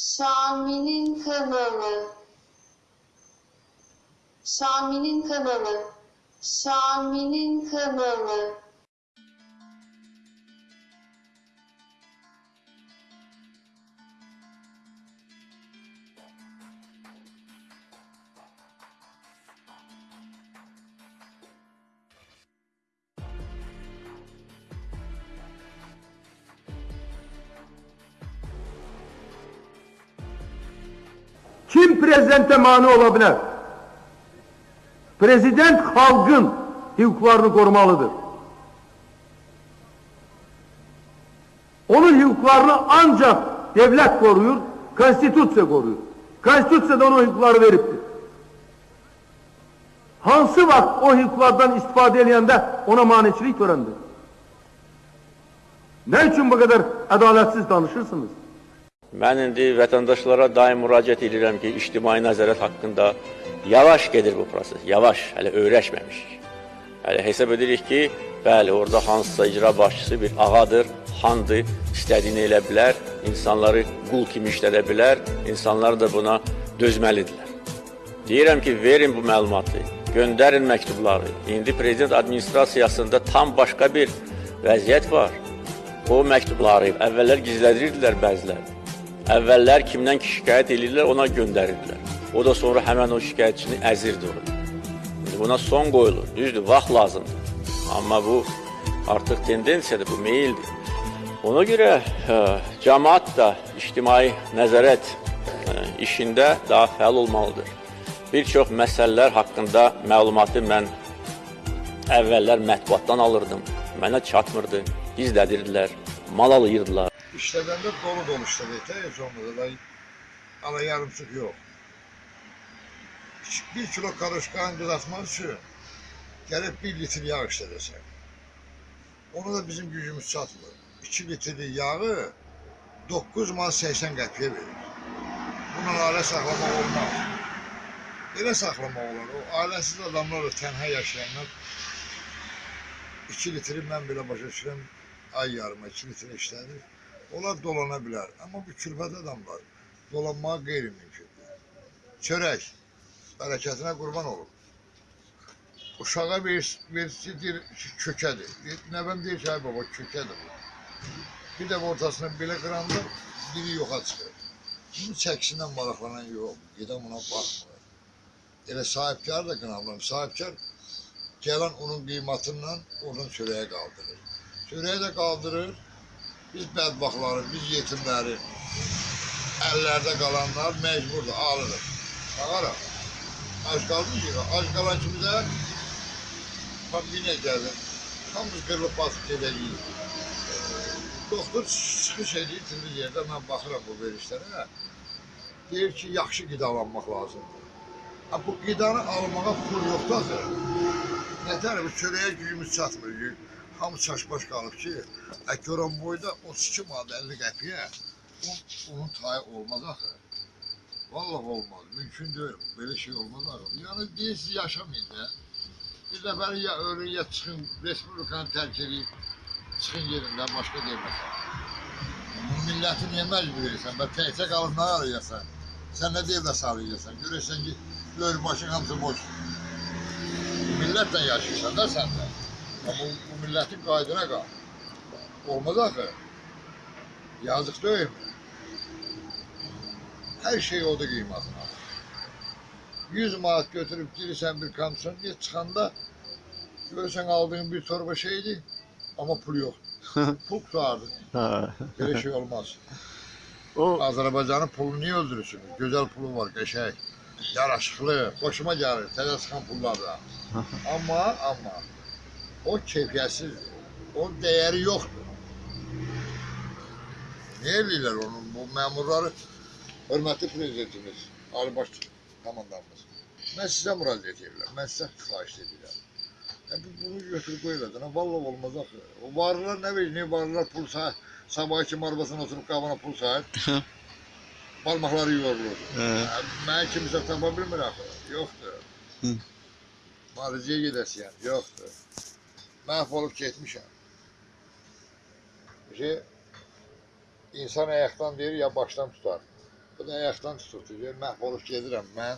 Şami'nin kanalı. Şami'nin kanalı. Şami'nin kanalı. Prezidente mani ola bilər? Prezident xalqın hüquqlarını qorumalıdır. Onun hüquqlarını ancaq devlet koruyur, konstitusiya koruyur. Konstitusiya da ona hüquqları veribdir. Hansı vaxt o hüquqlardan istifadə edəndə ona maniçilik törəndir? Nə üçün bu qədər ədalətsiz danışırsınız? Mən indi vətəndaşlara daim müraciət edirəm ki, ictimai nəzarət haqqında yavaş gedir bu proses, yavaş, hələ öyrəşməmişik. Hələ hesab edirik ki, bəli, orada hansısa icra başçısı bir ağadır, xandır, istədiyini elə bilər, insanları qul kimi işlədə bilər, insanlar da buna dözməlidirlər. Deyirəm ki, verin bu məlumatı, göndərin məktubları. İndi prezident administrasiyasında tam başqa bir vəziyyət var. O məktubları əvvəllər gizlədirdilər bəziləri. Əvvəllər kimdən ki şikayət edirlər, ona göndərirdilər. O da sonra həmən o şikayətçini əzirdi. İndi buna son qoyulur. Düzdür, vaxt lazımdır. Amma bu artıq tendensiyadır, bu meyildir. Ona görə ə, cəmaat da ictimai nəzarət ə, işində daha fəal olmalıdır. Bir çox məsələlər haqqında məlumatı mən əvvəllər mətbuatdan alırdım. Mənə çatmırdı, gizlədirdilər, mal alayırdılar. İşlədəndə dolu dolu işlədik olmasa da ala yarımçıq yox. Bir kilo karışkanı qızartmaq üçün gəlib bir litr yağ işlədəsən. Ona da bizim gücümüz çatmır. 2 litrlik yağı 9 man 80 qəpiyə verir. Bunun ailə saxlamaq olmaz. Belə saxlamaq olar. O ailəsiz adamlar da tənha yaşayanlar 2 litri mən belə başa düşürəm ay yarıma 2 litre işlədir. Onlar dolana bilər. Amma bu külfət adamlar dolanmağa qeyri-mümkündür. Çörək bərəkətinə qurban olub. Uşağa birisi deyir ki, kökədir. Nəvəm deyir ki, ay baba kökədir bu. Bir də ortasını belə qıranda biri yoxa çıxır. Bunun çəkisindən maraqlanan yox. Gedən buna baxmır. Elə sahibkar da qınavlam. Sahibkar gələn onun qiymətindən oradan çörəyə qaldırır. Çörəyə də qaldırır. Biz bədbaxtları, biz yetimləri, əllərdə qalanlar məcburdur, alırıq. Ağaraq. Ac qaldın ki, ac qalan kimi də yenə gəlir. Hamımız qırılıb batıb gedəcəyik. Doktor çıxış edir, tindi yerdə mən baxıram bu verişlərə. Deyir ki, yaxşı qidalanmaq lazımdır. Bu qidanı almağa pul yoxdur axı. Nətər çörəyə gücümüz çatmır. Hamı çaşbaş qalıb ki, əkoran boyda 32 manat 50 qəpiyə on, onun tayı olmaz axı. Vallahi olmaz. Mümkün deyil. Belə şey olmaz axı. Yəni deyirsiniz yaşamayın da. Bir dəfə ya ölün ya çıxın, respublikanı tərk edib çıxın yerindən başqa deməsən. Bu milləti niyə məcbur edirsən? Bə təkcə qalıb nə arayırsan? Sən nə deyib də sarıyırsan? Görürsən ki, lör başın hamısı boş. Millətlə yaşayırsan da sən də. Amma bu, bu millətin qaydına qal. Olmaz axı. Yazıq deyilmi? Hər şey oda qiymətini alır. 100 manat götürüb girirsən bir komissiyonaya çıxanda görürsən aldığın bir torba şeydi amma pul yoxdur. Pul tutardı. Ha. Belə şey olmaz. O Azərbaycanın pulunu niyə öldürürsünüz? Gözəl pulu var, qəşəng, yaraşıqlı, xoşuma gəlir, təzə çıxan pullardan. Amma, amma o keyfiyyətsizdir. O dəyəri yoxdur. Niyə eləyirlər onun bu məmurları? Hörmətli prezidentimiz, Ali Baş komandamız. Mən sizə müraciət edirəm. Mən sizə xahiş edirəm. Bu bunu götürüb qoyuladın. Vallahi olmaz axı. O varlılar nə verir? Niyə varlılar pul sahib? Sabah kimi arabasına oturub qabana pul sahib. Yorulur. Hə. Ya, Mən kimsə tapa bilmir axı. Yoxdur. Hı. Müalicəyə gedəsiyəm. Yoxdur. Məhv olub getmişəm. Şey, insan ayaqdan deyir ya başdan tutar. Bu da ayaqdan tutuldu. Deyir, məhv olub gedirəm mən.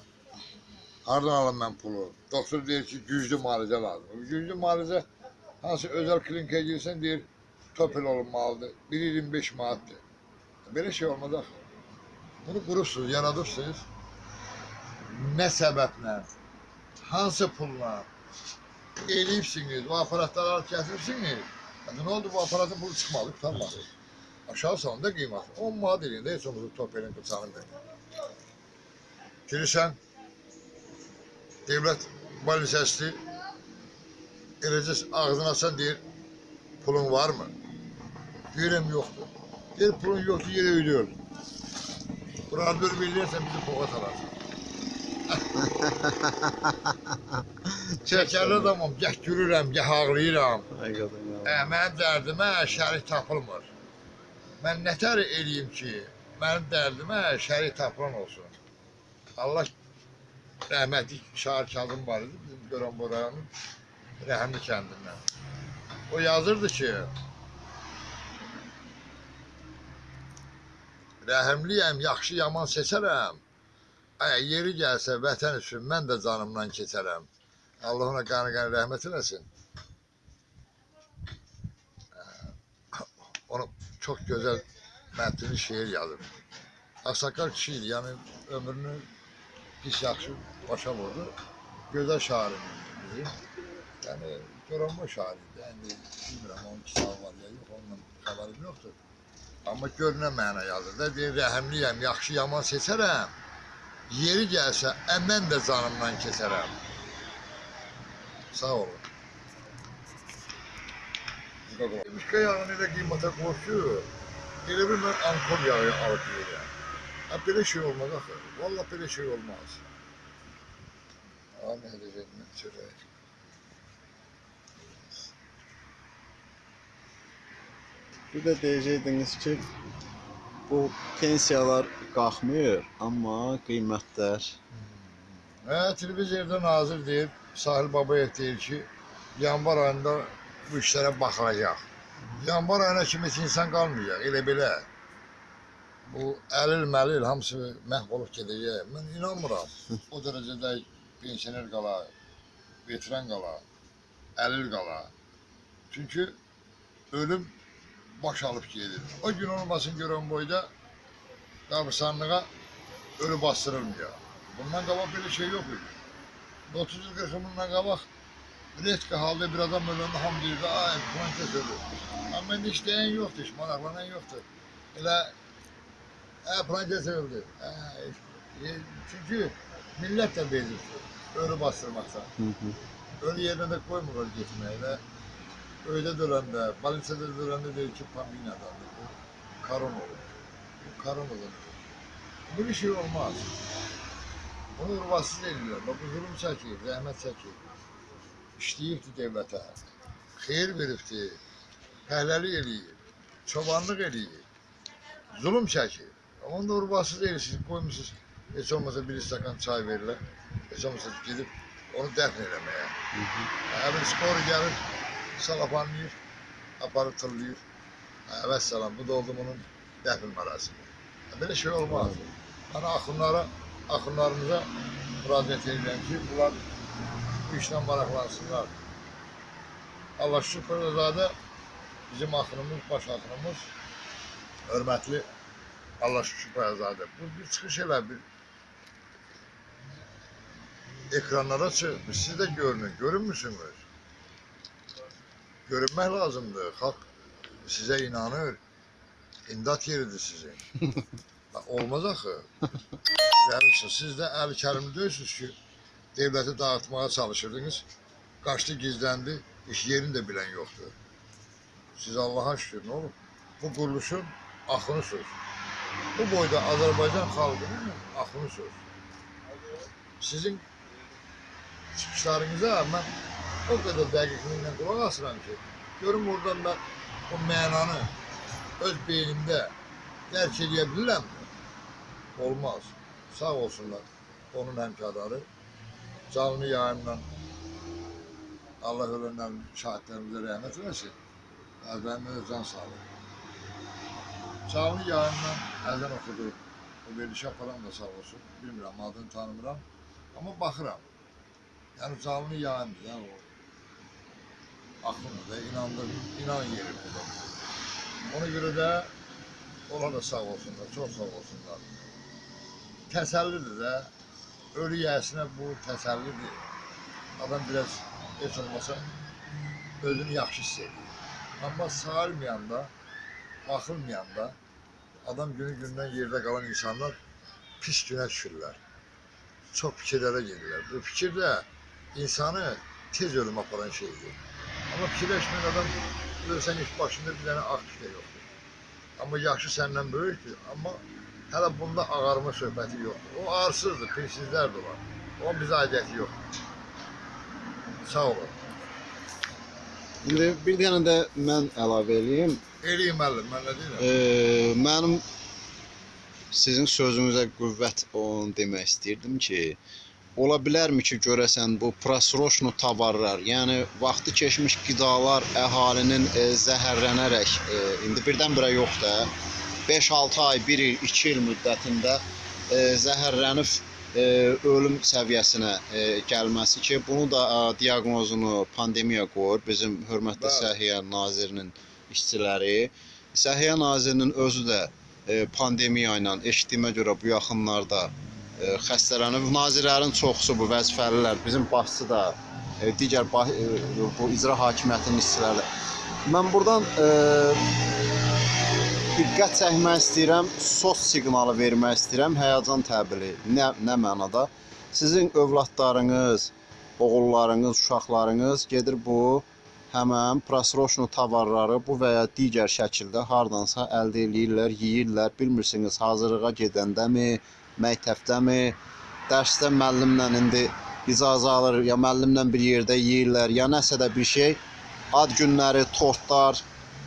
Hardan alım mən pulu? Doktor deyir ki, güclü müalicə lazım. Güclü müalicə hansı özəl klinikaya girsən deyir, topel olunmalıdır. 1.25 manatdır. Belə şey olmaz axı. Bunu qurursunuz, yaradırsınız. Nə səbəblə, hansı pulla eləyibsiniz, bu aparatları alıp gətirsiniz. Yəni, nə oldu bu aparatın pulu çıxmadı, tutanmadı. Aşağı salında qiyməti 10 manat eləyində heç olmasa topelin qıçanı verir. Girirsən, devlət balnisəsi eləcə ağzını açsan deyir, pulun var mı? Deyirəm yoxdur. Deyir pulun yoxdur, yerə ödüyor. Buranı bir bilirsən bizi poğat alarsan. Şəkərli adamım, gəh gülürəm, gəh ağlayıram. Ə, mənim dərdimə şərik tapılmır. Mən nətər eləyim ki, mənim dərdimə şərik tapılan olsun. Allah rəhmətli Şahir Kazım var idi, bizim Göranboy rayonunun Rəhimli kəndindən. O yazırdı ki, Rəhimliyəm, yaxşı yaman seçərəm. Yeri gəlsə vətən üçün mən də canımdan keçərəm. Allah ona qanı-qanı rəhmət eləsin. onu çok güzel metnli şiir yazır. Aksakal kişi idi, yani ömrünü pis yaxşı başa vurdu. Güzel şair bizim. Yani Göranboy şairiydi. Yani bilmirəm onun kitabı var ya yok, ondan xəbərim yoxdur. Amma görünən məna yazır da, deyir, rəhəmliyəm, yaxşı yaman seçərəm. Yeri gəlsə, əmən də canımdan keçərəm. Sağ olun. Mişka yağını da qiymətə qoşur. Elə bir mən ankor yağı alıb yeyirəm. Ha, belə şey olmaz axı. Vallahi belə şey olmaz. Nə edəcək mən çörək. Bir də deyəcəydiniz ki, bu pensiyalar qalxmır, amma qiymətlər Hə, televizorda nazir deyir, Sahil Babayev deyir ki, yanvar ayında bu işlərə baxılacaq. Yanvar ayına kimi insan qalmayacaq, elə belə. Bu əlil məlil hamısı məhv olub gedəcək. Mən inanmıram. O dərəcədə pensioner qala, veteran qala, əlil qala. Çünki ölüm baş alıb gedir. O gün olmasın görən boyda qabırsanlığa ölü bastırılmıyor. Bundan qabaq belə şey yox idi. 30 il 40 il bundan qabaq redka halda bir adam öləndə hamı deyirdi, ay filan kəs ölür. Amma indi işləyən yoxdur, iş maraqlanan yoxdur. Elə ə, filan kəs öldü. E, çünki millət də bezibdir, ölü bastırmaqsa. Ölü yerinə də qoymurlar getməyə. Elə öydə döləndə, balinsədə döləndə deyir ki, paminadandır. Bu karon olur. Bu karon olur. Böyle şey olmaz. Bunu urvasız edirlər. Bax, bu zulüm çəkir, zəhmət çəkir. İşləyibdir devlətə. Xeyir veribdir. Pəhləlik eləyir. Çobanlıq eləyir. Zulüm çəkir. Onu da urvasız edirsiniz, qoymusunuz. Heç olmasa bir stakan çay verirlər. Heç olmasa gedib onu dəfn eləməyə. Əvvəl spor gəlir, salafanlayır, aparıb tırlayır. Evet salam, bu da oldu bunun dəfn mərasimi. Belə şey olmaz. Hani axınlara, axınlarımıza müraciət edirəm ki, bunlar bu işlə maraqlansınlar. Allah şükür zadə bizim axınımız, baş axınımız hörmətli Allah şükür zadə. Bu bir çıxış elə bir ekranlara çıx, siz də görünün, görünmüsünüz? Görünmək lazımdır. Xalq sizə inanır. İmdad yeridir sizin. Olmaz axı. Yəni siz də əli kərimli deyilsiniz ki, devləti dağıtmağa çalışırdınız. Qaçdı, gizləndi, iş yerini də bilən yoxdur. Siz Allaha şükür, nə olub? Bu quruluşun axını söz. Bu boyda Azərbaycan xalqının axını söz. Sizin çıxışlarınıza mən o qədər dəqiqliklə qulaq asıram ki, görüm oradan mən o mənanı öz beynimdə dərk edə bilirəmmi? Olmaz. Sağ olsunlar onun həmkarları. Canlı yayımla Allah ölənlərin şahidlərimizə rəhmət eləsin. Əzbərimizə can sağlıq. Canlı yayımla əzən oxudu. O verilişə falan da sağ olsun. Bilmirəm, adını tanımıram. Amma baxıram. Yəni canlı yayımdır, yəni o. Aklımda da inandım, inan yerimdə də. Ona görə də onlar da sağ olsunlar, çox sağ olsunlar. Təsəllidir də. Ölü yəsinə bu təsəllidir. Adam biraz heç olmasa özünü yaxşı hiss edir. Amma sağalmayanda, baxılmayanda adam günü gündən yerdə qalan insanlar pis günə düşürlər. Çox fikirlərə gedirlər. Bu fikir də insanı tez ölüm aparan şeydir. Amma fikirləşməyən adam ölsən heç başında bir dənə ağ tükə yoxdur. Amma yaşı səndən böyükdür, amma hələ bunda ağarma söhbəti yoxdur. O arsızdır, pirsizlər də var. Onun bizə aidiyyəti yoxdur. Sağ olun. İndi bir dənə də mən əlavə eləyim. Eləyim müəllim, mən nə deyirəm? Ee, mənim sizin sözünüzə qüvvət onu demək istəyirdim ki, ola bilərmi ki, görəsən bu prosroşnu tovarlar, yəni vaxtı keçmiş qidalar əhalinin e, zəhərlənərək e, indi birdən-birə yox da 5-6 ay, 1 il, 2 il müddətində e, zəhərlənib e, ölüm səviyyəsinə e, gəlməsi ki, bunu da e, diaqnozunu pandemiya qoyur bizim hörmətli Bəli. Səhiyyə Nazirinin işçiləri. Səhiyyə Nazirinin özü də e, pandemiya ilə eşitdiyimə görə bu yaxınlarda xəstələnib. Nazirlərin çoxusu bu vəzifəlilər, bizim başçı da, e, digər e, bu icra hakimiyyətinin işçiləri. də. Mən burdan e, diqqət çəkmək istəyirəm, sos siqnalı vermək istəyirəm, həyəcan təbili. Nə nə mənada? Sizin övladlarınız, oğullarınız, uşaqlarınız gedir bu həmən prosroşnu tovarları bu və ya digər şəkildə hardansa əldə eləyirlər, yeyirlər. Bilmirsiniz hazırlığa gedəndəmi, məktəbdəmi, dərsdə müəllimlə indi icazə alır, ya müəllimlə bir yerdə yeyirlər, ya nəsə də bir şey. Ad günləri, tortlar,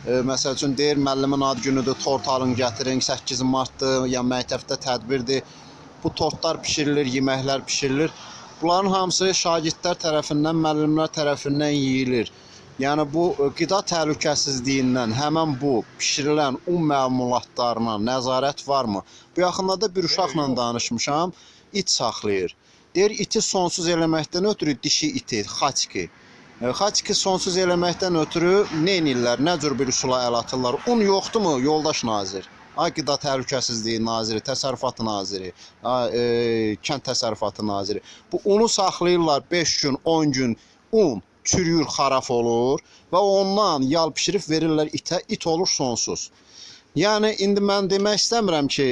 e, məsəl üçün deyir müəllimin ad günüdür, tort alın gətirin, 8 martdır, ya məktəbdə tədbirdir. Bu tortlar bişirilir, yeməklər bişirilir. Bunların hamısı şagirdlər tərəfindən, müəllimlər tərəfindən yeyilir. Yəni bu e, qida təhlükəsizliyindən həmin bu bişirilən un məmulatlarına nəzarət varmı? Bu yaxınlarda bir uşaqla danışmışam, it saxlayır. Deyir iti sonsuz eləməkdən ötürü dişi iti, xaçki. E, Xaçki sonsuz eləməkdən ötürü nə edirlər? Nə cür bir üsula əl atırlar? Un yoxdurmu, yoldaş nazir? Ay qida təhlükəsizliyi naziri, təsərrüfat naziri, ay, e, kənd təsərrüfatı naziri. Bu unu saxlayırlar 5 gün, 10 gün un çürüyür, xarab olur və ondan yal bişirib verirlər itə, it olur sonsuz. Yəni indi mən demək istəmirəm ki,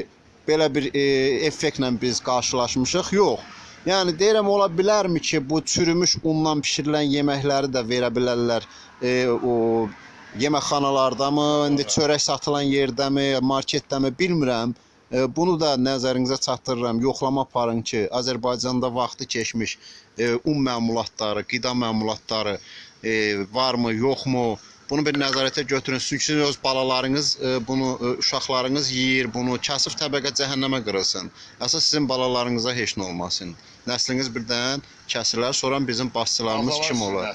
belə bir e, effektlə biz qarşılaşmışıq. Yox. Yəni deyirəm ola bilərmi ki, bu çürümüş undan bişirilən yeməkləri də verə bilərlər e, o yeməkxanalardamı, indi çörək satılan yerdəmi, marketdəmi bilmirəm. E, Bunu da nəzərinizə çatdırıram. Yoxlama aparın ki, Azərbaycanda vaxtı keçmiş e, un məmulatları, qida məmulatları e, varmı, yoxmu? Bunu bir nəzarətə götürün. Çünki öz balalarınız bunu uşaqlarınız yeyir, bunu kasıb təbəqə cəhənnəmə qırılsın. Əsas sizin balalarınıza heç nə olmasın. Nəsliniz birdən kəsilər, sonra bizim başçılarımız kim olar?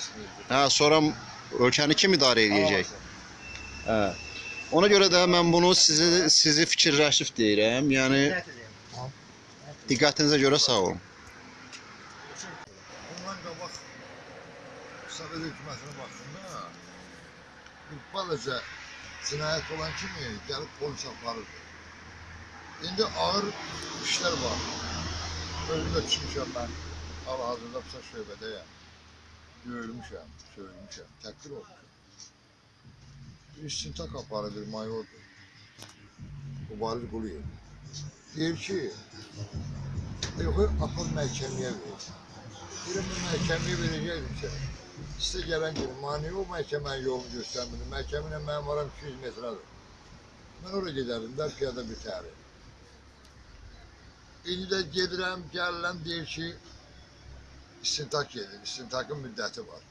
Hə, sonra ölkəni kim idarə edəcək? Hə. Ona görə də mən bunu sizi sizi fikirləşib deyirəm. Yəni diqqətinizə görə sağ olun. Ondan qabaq Sovet hökumətinə baxdığında bir balaca cinayət olan kimi gəlib polis aparırdı. İndi ağır işlər var. Özüm də düşmüşəm mən. Hal-hazırda psa şöbədəyəm. Döyülmüşəm, söyülmüşəm, təhqir olmuşam. Aparı bir mayordur. Mübariz Quliyev. Deyir ki, yox, apar məhkəməyə ver. Deyirəm, bu məhkəməyə verəcəkdim sənə. Sizə gələn gün, mani o məhkəmənin yolunu göstərmir. Məhkəmə ilə mənim aram 200 metrədir. Mən ora gedərdim də piyada bitəri. İndi də gedirəm, gəlirəm, deyir ki, istintaq gedir, istintaqın müddəti var.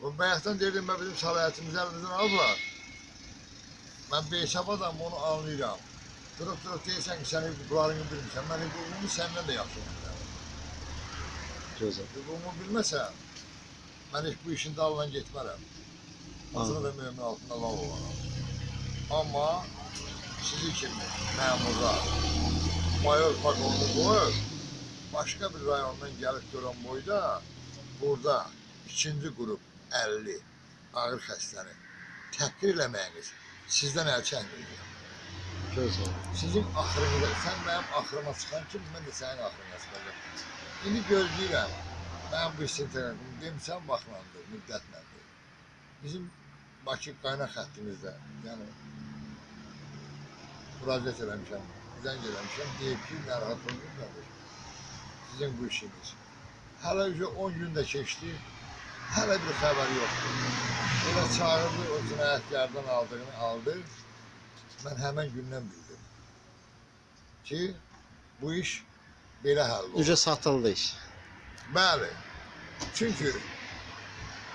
Bu bayaqdan deyirdim, mən bizim səlahiyyətimizi əlimizdən alıblar. Mən beysab adam onu anlayıram. Durub durub deyirsən ki, sən hüquqlarını bilmirsən, mən hüququmu səndən də yaxşı bilmirəm. Gözəl. Hüququmu bilməsəm, mən heç bu işin dalından getmərəm. Azını da mümin altında lav olaram. Amma sizi kimi məmurlar, mayor pakolunu qoyur. Başqa bir rayondan gəlib görən boyda burada ikinci qrup 50 ağır xəstəni təhqir eləməyiniz sizdən əl çəkməyəcəm. Sizin axırınıza, sən mənim axırıma çıxan kimi mən də sənin axırına çıxacağam. İndi gözləyirəm. Mən bu istintaqım demişəm vaxtlandır, müddətləndir. Bizim Bakı qaynaq xəttimizdə, yəni müraciət eləmişəm, zəng eləmişəm, deyib ki, narahat olmayın qardaş. Sizin bu işiniz. Hələ üzə 10 gün də keçdi, hələ bir xəbər yoxdur. Elə çağırdı, o cinayətlərdən aldığını aldı. Mən həmən gündən bildim ki, bu iş belə həll olur. Necə satıldı iş? Bəli. Çünki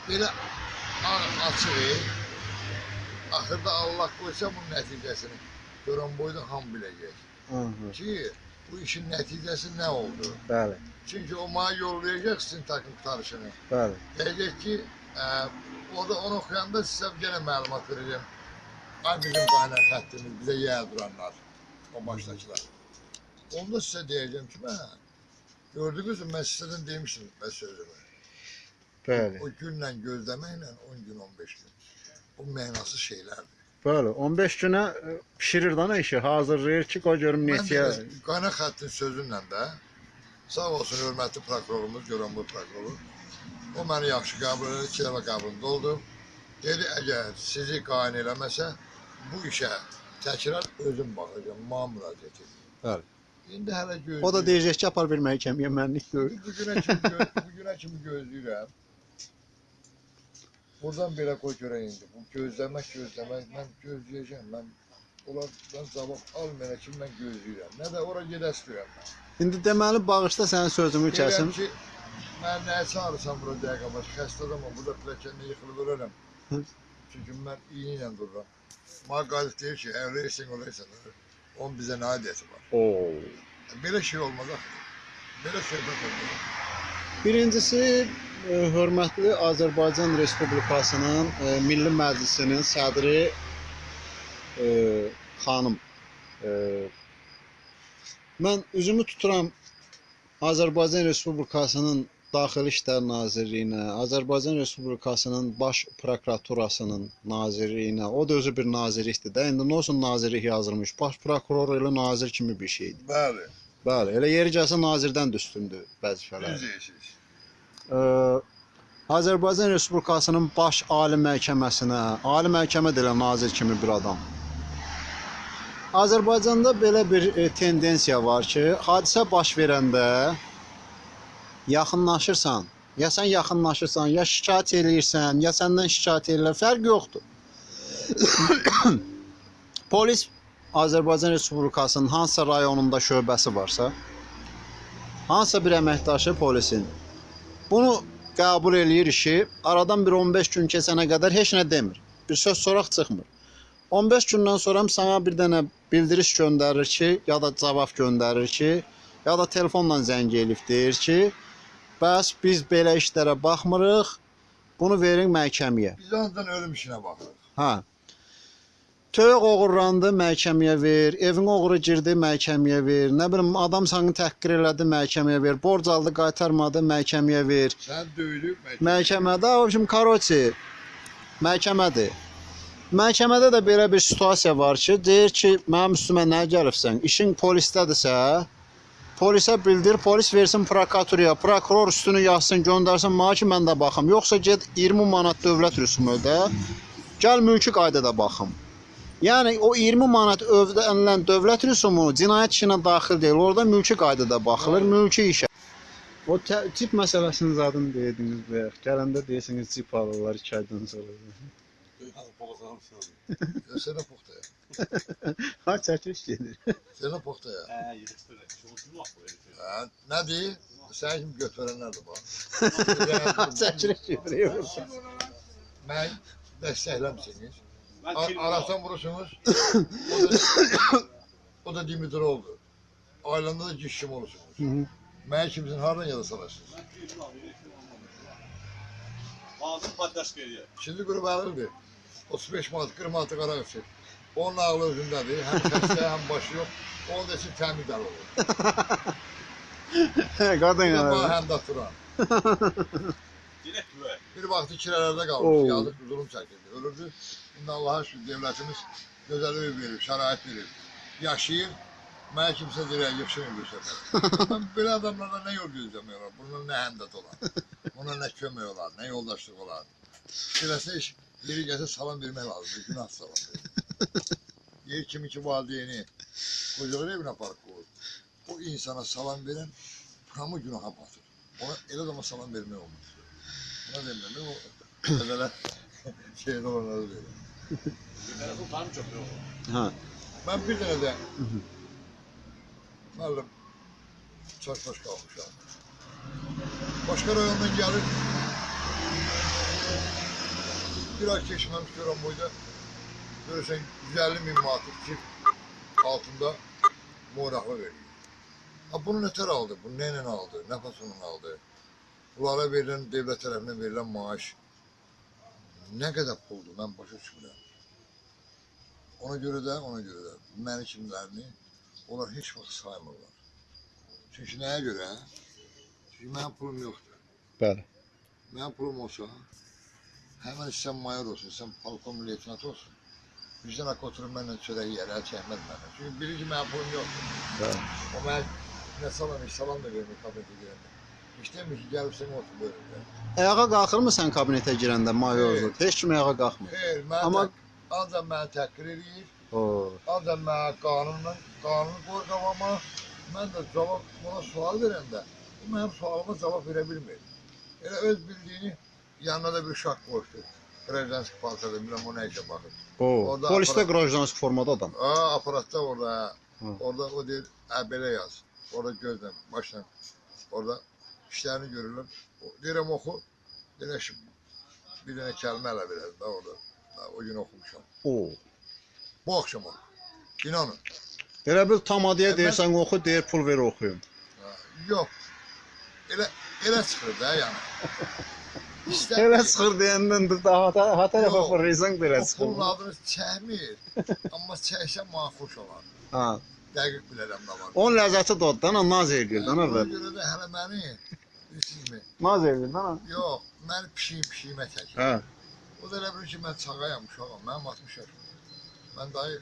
belə a- açıq, axırda Allah qoysa bunun nəticəsini görən boyda ham biləcək Aha, ki, bu işin nəticəsi nə oldu? bəli, Çünki o mənə yollayacaq sizin takım qutarışını. bəli. Deyəcək ki, ə, orada onu oxuyanda sizə yenə məlumat verəcəm. Ay bizim qaynaq xəttimiz, bizə yer duranlar, o başdakılar. Onda sizə deyəcəm ki, mən gördünüz mü, mən sizdən demişdim mən sözümü. Bəli. O günlə gözləməklə 10 gün, 15 gün. O mənasız şeylərdir. Bəli, 15 günə e, bişirir da nə işi, hazırlayır ki, qoy görüm Mən neçəyə. də qaynaq xəttin sözünlə də sağ olsun hörmətli prokurorumuz, Göranboy prokuroru. O məni yaxşı qəbul edir, iki dəfə qəbulunda oldum. Dedi, əgər sizi qayn eləməsə, bu işə təkrar özüm baxacağam, mənə müraciət edin. Bəli. İndi hələ gözləyirəm. O da deyəcək ki, apar bir məhkəməyə mənlik gör. Bu günə kimi, gö bu günə kimi gözləyirəm. Buradan belə qoy görək indi. Bu gözləmək, gözləmək, mən gözləyəcəm. Mən onlardan cavab almayana kimi mən gözləyirəm. Nə də ora gedə istəyirəm mən. İndi deməli bağışla sənin sözümü kəsim. Deyirəm ki, mən nəyə çağırırsan bura dəqiqə baş, xəstə adamam, burada pilləkəndə yıxılıb ölürəm. Çünki mən iğni ilə dururam. Mənə qalib deyir ki, əvrəysən, olaysan, onun bizə nə adiyyəti var. Oo. Belə şey olmaz axı. Belə söhbət olmaz. Birincisi hörmətli Azərbaycan Respublikasının Milli Məclisinin sədri e, xanım e, mən üzümü tuturam Azərbaycan Respublikasının Daxili İşlər Nazirliyinə, Azərbaycan Respublikasının Baş Prokuraturasının nazirliyinə. O da özü bir nazirlikdir də. İndi nə olsun nazirlik yazılmış. Baş prokuror elə nazir kimi bir şeydir. Bəli, Bəli, elə yeri gəlsə nazirdən də üstündür vəzifələr. düz deyirsiniz. Azərbaycan Respublikasının Baş Ali Məhkəməsinə, Ali Məhkəmə də elə nazir kimi bir adam. Azərbaycanda belə bir e, tendensiya var ki, hadisə baş verəndə yaxınlaşırsan, ya sən yaxınlaşırsan, ya şikayət eləyirsən, ya səndən şikayət eləyirlər, fərq yoxdur. Polis Azərbaycan Respublikasının hansısa rayonunda şöbəsi varsa, hansısa bir əməkdaşı polisin bunu qəbul eləyir işi, aradan bir 15 gün keçənə qədər heç nə demir. Bir söz soraq çıxmır. 15 gündən sonra sana bir dənə bildiriş göndərir ki, ya da cavab göndərir ki, ya da telefonla zəng elib deyir ki, bəs biz belə işlərə baxmırıq, bunu verin məhkəməyə. Biz ancaq ölüm işinə baxırıq. Hə. Toyuq oğurlandı, məhkəməyə ver. Evin oğru girdi, məhkəməyə ver. Nə bilim, adam səni təhqir elədi, məhkəməyə ver. Borc aldı, qaytarmadı, məhkəməyə ver. Sən döyülüb məhkəmə. Məhkəmədə, o şimdi karoçi, məhkəmədir. Məhkəmədə də belə bir situasiya var ki, deyir ki, mənim üstümə nə gəlibsən? İşin polisdədirsə, polisə bildir, polis versin prokuraturaya, prokuror üstünü yazsın, göndərsin mənə ki, mən də baxım. Yoxsa get 20 manat dövlət rüsumu ödə, gəl mülki qaydada baxım. Yəni o 20 manat ödənilən dövlət rüsumu cinayət işinə daxil deyil. Orada mülki qaydada baxılır, mülki işə. O tip məsələsini zadını dediniz və gələndə deyirsiniz tip alırlar 2 aydan sonra. Sənə poxtaya. Ha çəkiliş gedir. Sənə poxtaya. Hə, nə deyir? Sən kimi götürənlər də var. çəkiliş gedir. Mən dəstəkləmsiniz. Ar arasan vurursunuz. O da, o da Dimitrov'dur. Ailende de cişim olursunuz. Hı hı. Mən kimsin hardan yada salarsınız? Ağzın paydaş geliyor. Şimdi grup alırdı. 35 manat, 40 manat qara qıçı. Onun ağlı özündədir. Həm xəstə, həm başı yox. Onun da üçün təmiz əl olur. Qadın Bir də bana yəni. həmdə turan. Bir vaxtı kirələrdə Oo. qalmış, yazıq zulüm çəkirdi, ölürdü. İndi Allah'a şükür devletimiz gözəl ev verir, şərait verir. Yaşayır, mənə kimsə deyir, yıxşın bir səfər. Mən belə adamlarla nə yol gözləmək olar, bununla nə həmdət olar, buna nə kömək olar, nə yoldaşlıq olar. İş, yeri gəlsə salam vermək lazımdır, günah salam verir. Yer kimi ki valideyni qocalar evinə aparıb qoyur. O insana salam verən hamı günaha batır. Ona elə adama salam vermək olmaz. Buna demirəm, o əvvələ şeydə olanları verir. Hə. Mən bir dənə də müəllim çaşbaş qalmışam. Başqa rayondan gəlir. Bir ay keçməmiş görəm boyda görürsən 150 min manatı çift altında moyraqlı verir. Ha bunu nətər aldı? Bunu nə ilə aldı? Nə fasonla aldı? Bunlara verilən, devlət tərəfindən verilən maaş nə qədər puldur? Mən başa düşmürəm. Ona görə də, ona görə də məni kimlərini onlar heç vaxt saymırlar. Çünki nəyə görə? Çünki mənim pulum yoxdur. Bəli. Mənim pulum olsa, həmən sən mayor olsun, sən polkom leytinat olsun. Bizdən haqqı oturub mənlə çörək yiyər, əl çəkməz məndən. Çünki birinci mənim pulum yoxdur. Bəli. O mən nə salam, salam da vermir kabinete girəndə. Demir ki, gəlib sən otur bölümdə. Ayağa qalxırmı sən kabinetə girəndə mayorluq? Heç kim ayağa qalxmır. Xeyr, mən Amma- Amma... ancaq məni təhqir edir. O. Ancaq mənə qanunla, qanunu qoy qabama, mən də cavab, buna sual verəndə, bu mənim sualıma cavab verə bilmir. Elə öz bildiyini yanına da bir uşaq qoşdu. Prezidentski paltada, bilməm o nə işə baxır. O. Polisdə qrojdansk formada adam. Aa, aparatda orada, Hı. orada o deyir, ə, belə yaz. Orada gözlə, başla, orada işlərini görürlər. O- Deyirəm oxu, deyirəm bir dənə kəlmə ələ verər da orada. Da, o gün oxumuşam. O. Bu axşam oxu. İnanın. Elə bil tamadıya E, mən- deyirsən oxu, deyir pul ver oxuyum. Ha, Yox. Elə elə çıxır da yəni. İstər Elə çıxır deyəndən də daha da ha tərəfə Yox. fırlayırsan belə o çıxır. pulun adını çəkmir. Amma çəksə mənə xoş olar. Ha. Dəqiq bilərəm nə var. Onun ləzzəti doddan, naz eləyir də Ona əvvəl. görə də hələ məni bilirsinizmi? Naz eləyir də. Yox, məni pişiyim pişiyimə çəkir. Hə. O da elə bilir ki, mən çağayam, uşağam. Mənim 60 yaşım. Mən dayı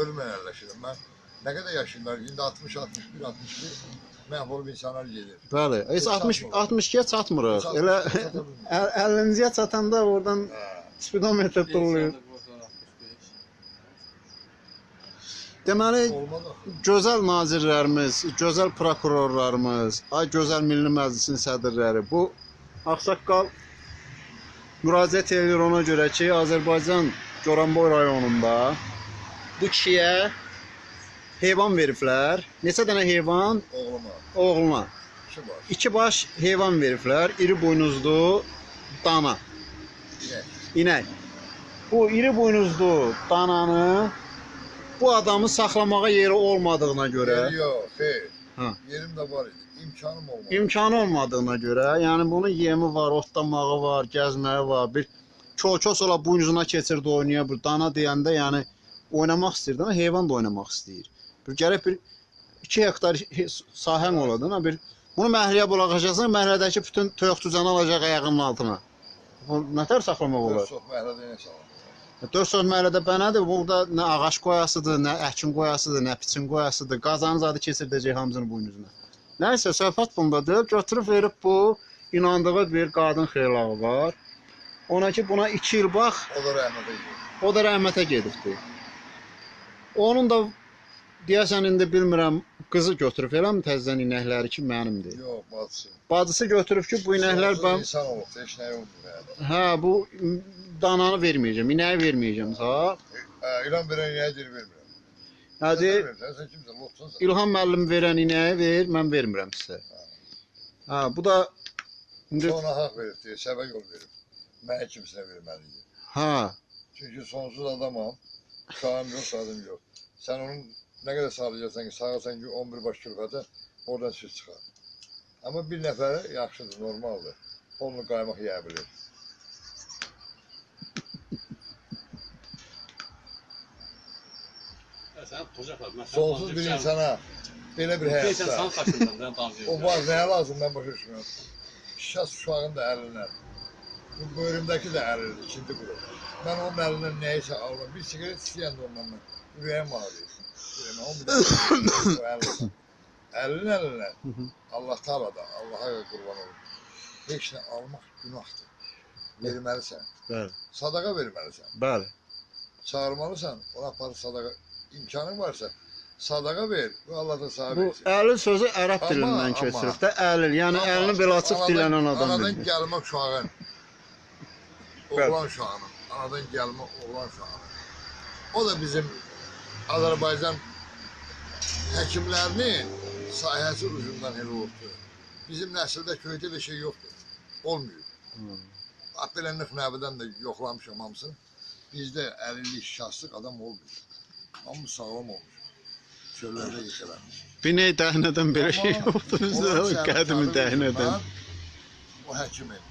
ölümlə əlləşirəm. Mən nə qədər yaşayırlar? İndi 60, 61, 61 məhv olub insanlar gedir. Bəli. Heç 60 62-yə çatmırıq. Çatmır, Elə çata bilmirik. 50-ciyə çatanda oradan Hə. spidometr durulur. Deməli, Olmaz axı. gözəl nazirlərimiz, gözəl prokurorlarımız, ay gözəl Milli Məclisin sədrləri bu ağsaqqal müraciət edir ona görə ki, Azərbaycan Goranboy rayonunda bu kişiyə heyvan veriblər. Neçə dənə heyvan Oğluma. oğluna? İşi var. İki baş heyvan veriblər. İri buynuzlu dana, Ye. inək. Bu iri buynuzlu dananı bu adamı saxlamağa yeri olmadığına görə Yer Yox, xeyr. Ha. Yerim də var idi. İmkanım olmadı. imkanı olmadığına görə, yəni bunun yemi var, otlamağı var, gəzməyi var. Bir çol-ços ola buynuzuna keçirdi oynaya bir dana deyəndə, yəni oynamaq istəyirdi, amma heyvan da oynamaq istəyir. Bir gərək bir 2 hektar he- sahən oladın, bir bunu məhəlləyə buraxacaqsan, məhəllədəki bütün toyuq-cüzanı alacaq ayağının altına. Bu nətər saxlamaq olar? Çox məhlədə nə salam. 4 söz məhəllədə bənədir. Burada nə ağac qoyasıdır, nə əkin qoyasıdır, nə piçin qoyasıdır. Qazanın zadı keçirdəcək hamısını buynuzuna. Nəysə söhbət bundadır. Götürüb verib bu inandığı bir qadın xeylağı var. Ona ki buna 2 il bax, O da rəhmətə gedir. o da rəhmətə gedibdi. Onun da deyəsən indi bilmirəm qızı götürüb eləmi təzədən inəkləri ki mənimdir. Yox, bacısı. Bacısı götürüb ki bu inəklər ben insan olub, heç nə yoxdur yəni. hə bu dananı verməyəcəm, inəyi verməyəcəm ha. Hə, İlan verən nəyə deyir vermirəm. Hadi Sən kimsən, lotsan. İlham müəllim verən inəyi ver, mən vermirəm sizə. Ha, bu da indi Sonra haqq verib deyir, səbə yol verib. Mənə kimsinə verməlidir. ha, Çünki sonsuz adamam, sağım yox, sadım yox. Sən onun nə qədər sağlayacaqsan ki, sağasan ki 11 baş külfətə, oradan süd çıxar. Amma bir nəfərə yaxşıdır, normaldır. Onu qaymaq yeyə bilir. Mən Sonsuz bir insana belə bir həyatda. O var nəyə lazım mən başa düşmürəm. Şəs uşağın da əlindən. Bu bölümdəki də əlidir, ikinci qrup. Mən onun əlindən nəyisə alıram. Bir siqaret istəyəndə ondan mən ürəyim ağrıyır. Əlindən. Əlin əlindən. Allah Taala da, Allaha qurban olum. Heç nə almaq günahdır. Verməlisən. Bəli. Sadaqa verməlisən. Bəli. Çağırmalısan, ona apar sadaqa imkanın varsa sadaqa ver Allah da sahib Bu etsin. əlil sözü ərəb dilindən keçirib də əlil. Yəni Amma əlini belə açıq anadan- dilənən adam Anadan bilir. gəlmə uşağın. Oğlan uşağının. Anadan gəlmə oğlan uşağının. O da bizim Azərbaycan həkimlərinin sahəsi ucundan elə oldu. Bizim nəsildə köydə bir şey yoxdur. Olmuyor. Hmm. Belə nöqnəvidən də yoxlamışam hamısını. Bizdə əlillik, şahslıq adam olmuyor. Hamı sağlam olmuş. Çöllərdə yıxılmış. Biney dəhnədən belə şey yoxdur bizdə. Qədimi dəhnədən. O həkimin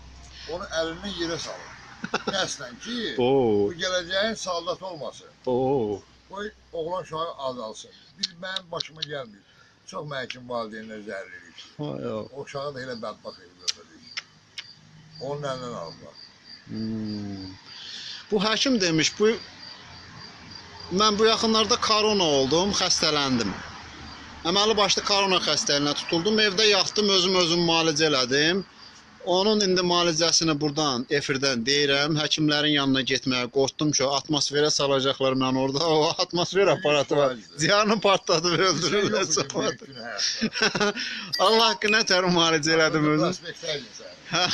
onu əlindən yerə salır. Qəsdən ki, bu gələcəyin saldat olmasın. oo. Qoy oğlan uşağı azalsın. Bir mənim başıma gəlmir. Çox məkim valideynlər zərrilik. O uşağı da elə bədbax edib götürdük. Onun əlindən aldılar. Hmm. Bu həkim demiş, bu mən bu yaxınlarda korona oldum, xəstələndim. Əməli başlı korona xəstəliyinə tutuldum, evdə yatdım, özüm özüm müalicə elədim. Onun indi müalicəsini burdan, efirdən deyirəm, həkimlərin yanına getməyə qorxdum ki, atmosferə salacaqlar mən orada. O atmosfer aparatı var. Ziyanı partladıb öldürürlər. Allah haqqına tər müalicə elədim özüm. Hə.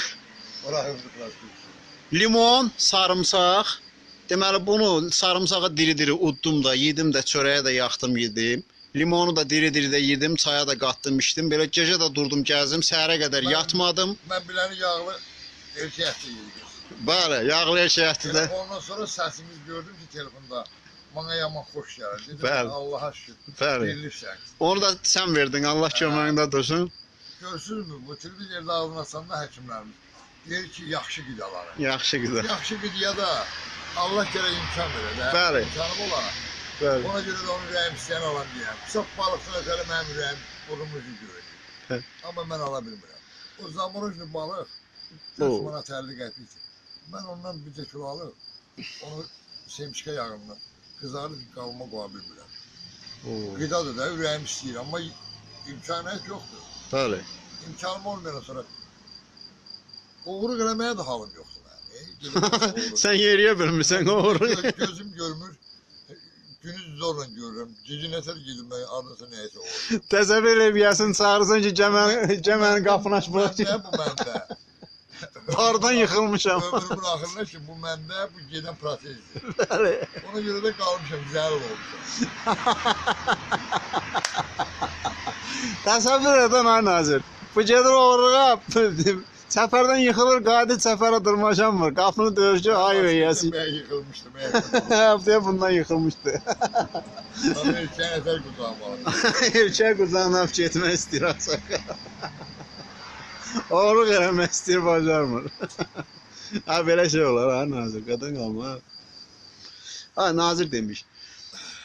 Limon, sarımsaq. Deməli bunu sarımsağı diri-diri uddum da, yedim də, çörəyə də yaxdım, yedim. Limonu da diri-diri də yedim, çaya da qatdım, içdim. Belə gecə də durdum, gəzdim, səhərə qədər Mən- yatmadım. Mən biləni yağlı erkək ətli yedik. Bəli, yağlı şəhətdə də. Ondan sonra səsimiz gördüm ki, telefonda bana yaman xoş gəlir. Dedim, Bəli. Allah'a şükür. Bəli. Verilirsən. Onu da sən verdin, Allah köməyində dursun. Görürsünüzmü bu televizorda ağzına açanda həkimlərimiz deyir ki, yaxşı qidaları. Yaxşı qızı. Yaxşı qidaya da Allah gərək imkan verər. də. Bəli. İmkanım olar. Bəli. Ona görə də onun ürəyim istəyən alan deyəm. Çox balıqçı özəli mənim ürəyim burnumu görür. Amma mən ala bilmirəm. O zamurujlu balıq Oo. 4 manat 50 qəpik. Mən ondan bir də kilo alıb onu semçikə yağından qızarıb qalma qoya bilmirəm. Qidadır da ürəyim istəyir, amma imkaniyət yoxdur. Bəli. İmkanım olmayan sonra uğurluq eləməyə də halım yoxdur mənim. Uğurluq- Sən yeriyə bilmirsən. Gö- gözüm görmür. Günüz zorla görürəm. Gecə nətər gedim mən ardınsa nəyəsə olur. Təsəvvür eləyəsən, çağırsan ki, gəmən gəmənin qapını aç bura ki, Məndə bu məndə. bardan yıxılmışam. Ömrümün axırına ki bu məndə bu gedən prosesdir. Bəli. Ona görə də qalmışam, zərər olmuşam. Təsəvvür edən ay nazir. Bu gedir oğruğa, səfərdən yıxılır, qayıdır səfərə dırmaşanmır. Qapını döyüşdü, ay öyəsi. Mən yıxılmışdım. Həftəyə bundan yıxılmışdı. Mən erkən nətər qutağım Erkək quzanıb getmək istəyir asaq. Oğruq eləmək istəyir, bacarmır. ha belə şey olar ha nazir, qadın qalma. Ha nazir demiş.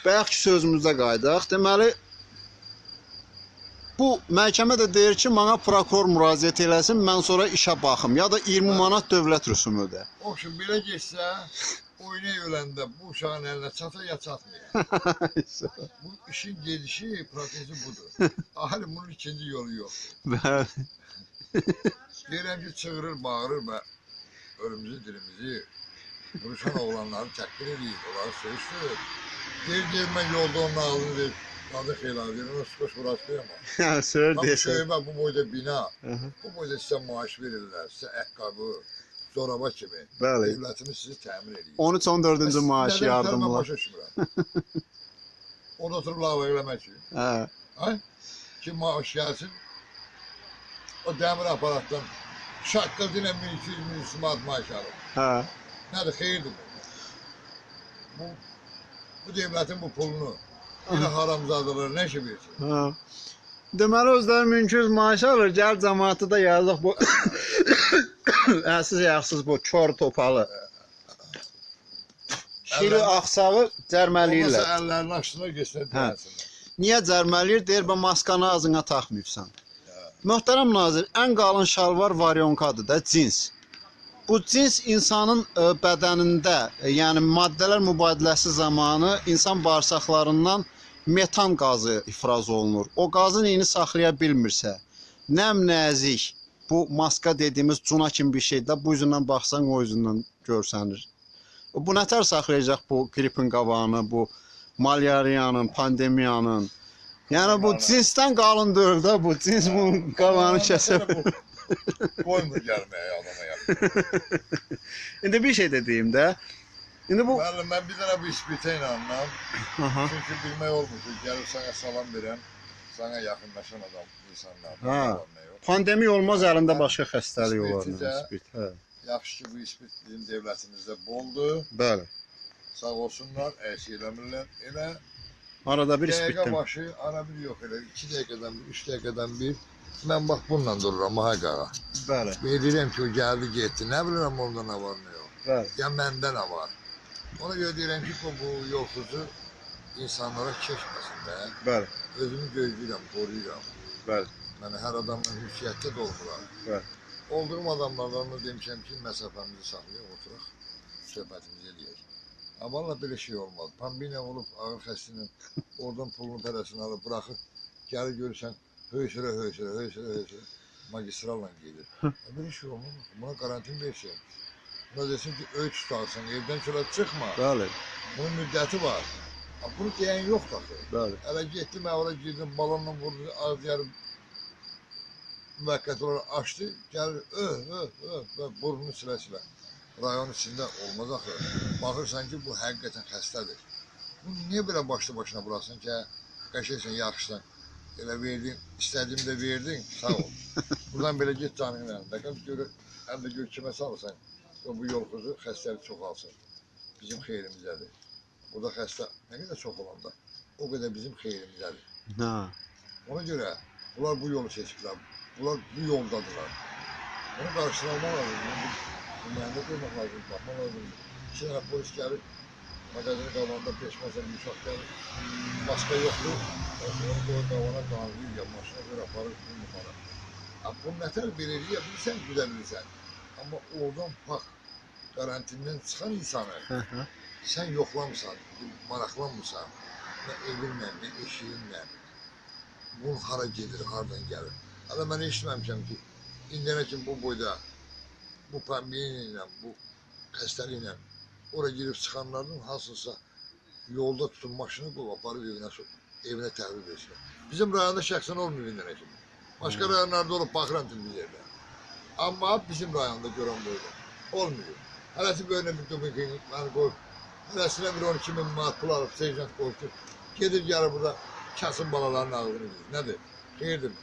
Bayaqki sözümüzdə qaydaq. Deməli bu məhkəmə də deyir ki, mənə prokuror müraciət eləsin, mən sonra işə baxım ya da 20 manat dövlət rüsumu ödə. Oxşun belə getsə, oynay öləndə bu uşağın əlinə çata ya çatmıyor. Bu işin gedişi, prosesi budur. Ahali bunun ikinci yolu yox. Bəli. Deyirəm ki, çığırır, bağırır və ölümümüzü, dilimizi vuruşan oğlanları təhqir edir, onları söyüşdürür. Deyir, deyir, mən yolda onun ağzını deyir, adı xeyla, deyir, ona skoş vuraşdıyam. Ha, söz Tam desən. şöybə bu boyda bina, Aha. bu boyda sizə maaş verirlər, sizə əqqabı, zoraba kimi. Bəli. Devlətimiz sizi təmin edir. 13-14-cü maaş yardımlar. başa düşmürəm. Orada oturub lava eləmək ki, Hə. ay, ki maaş gəlsin, o dəmir aparatdan şaqqıldı ilə 1200 manat maaş alır. Hə. Nədir, xeyirdir bu? Bu, bu devlətin bu pulunu yine haramzadalar nə işi versin? Hə. Deməli özləri mümkün maaş alır, gəl cəmaatı da yazıq bu əsiz yağsız bu kör topalı. Əllərini- axsağı Olmasa cərməliyirlər. əllərini açsınlar, geçsinlər Hə. deyəsinlər. Niyə cərməliyir? Deyir, "Bə maskanı ağzına taxmayıbsan." Möhtərəm nazir, ən qalın şalvar varyonkadır da, cins. Bu cins insanın ə, bədənində, ə, yəni maddələr mübadiləsi zamanı insan bağırsaqlarından metan qazı ifraz olunur. O qazın iyini saxlaya bilmirsə, nəm nəzik, bu maska dediyimiz cuna kimi bir şeydə bu üzündən baxsan o üzündən görsənir. Bu nətər saxlayacaq bu qripin qabağını, bu malyariyanın, pandemiyanın? Yəni bu cinsdən qalın deyil də bu cins bu qabağını kəsə. Koymur gəlməyə adama ya. İndi bir şey də deyim də. İndi bu Müəllim, mən bir dənə bu ispitə inanmam. aha. Çünki bilmək olmur ki, gəlib sənə salam verən, sənə yaxınlaşan adam, insanlar. Ha. Pandemiya olmaz əlində başqa xəstəlik olar. İspit, hə. Yaxşı ki, bu ispit bizim dövlətimizdə boldur. Bəli. Sağ olsunlar, əks eləmirlər. Elə Arada bir dəqiqə ispitdən. başı, ara bir yox elə. 2 dəqiqədən bir, 3 dəqiqədən bir. Mən bax bununla dururam, ha qağa. Bəli. Bilirəm ki, o gəldi, getdi. Nə bilirəm onda nə var, nə yox. Bəli. Ya məndə nə var. Ona görə deyirəm ki, bu, bu yolxuzu insanlara keçməsin də. Bəli. Özümü gözləyirəm, qoruyuram. Bəli. Yəni hər adamla hüsiyyətdə də olmuram. Bəli. Olduğum adamlardan da demişəm ki, məsafəmizi saxlayaq, oturaq, söhbətimizi eləyək. Amma valla belə şey olmaz. Pandemiya olub ağır xəstinin oradan pulunu pərəsini alıb buraxıb gəlir görürsən höysürə höysürə höysürə höysürə magistralla gedir. Belə şey olmaz. Buna karantin versin. Buna desin ki öç tutarsan evdən çölə çıxma. Bəli. Bunun müddəti var. Bunu deyən yoxdur axı. Bəli. Hələ getdim, mən ora girdim, balonla vurdu, az yarım müvəqqəti olaraq açdı, gəlir, öh, öh, öh, öh, burnunu silə-silə. Rayon içində olmaz axı. Baxırsan ki, bu həqiqətən xəstədir. Bunu niyə belə başlı başına buraxsın ki, hə, qəşəksən, yaxşısan, elə verdin, istədiyini də verdin, sağ ol. Buradan belə get canının əlində, qal gör, həm də gör kimə salırsan, o bu yolxuzu xəstəlik çoxalsın. Bizim xeyrimizdədir. Burada xəstə nə qədər çox olanda, o qədər bizim xeyrimizdədir. Ha. Ona görə bunlar bu yolu seçiblər. Bunlar bu yoldadırlar. Onu qarşılamaq lazım. Bu mühəndə qoymaq lazım, baxmaq lazım. İki dənə polis gəlir, mağazını qalanda peşməsən bir uşaq gəlir. Maska yoxdur. Onu qoyur qavana qanlıyır, ya maşına görə aparır, bunu yuxarı. Bu nətər bir eləyə bilirsən, güdə bilirsən. Amma oradan bax, karantindən çıxan insanı sən yoxlamısan, maraqlanmırsan, nə evinlə, nə eşiyinlə, bu hara gedir, hardan gəlir. Hələ mən eşitməmişəm ki, indiyənə kimi bu boyda, bu pandemiya ilə, bu xəstəliklə ora girib çıxanların hansısa yolda tutun maşını qoyub aparıb evinə, evinə təhvil versinlər. Bizim rayonda şəxsən olmuyor indiyənə kimi. Başqa rayonlarda olub baxıram televizorda. Amma bizim rayonda görən boyda olmuyor. Hələsi böyle bir dubin məni qoyub, hələsinə bir 12 min manat pul alıb, seyircant qoyub gedir gəlir burada kəsin balaların ağzını verir. Nədir? Xeyirdir mi?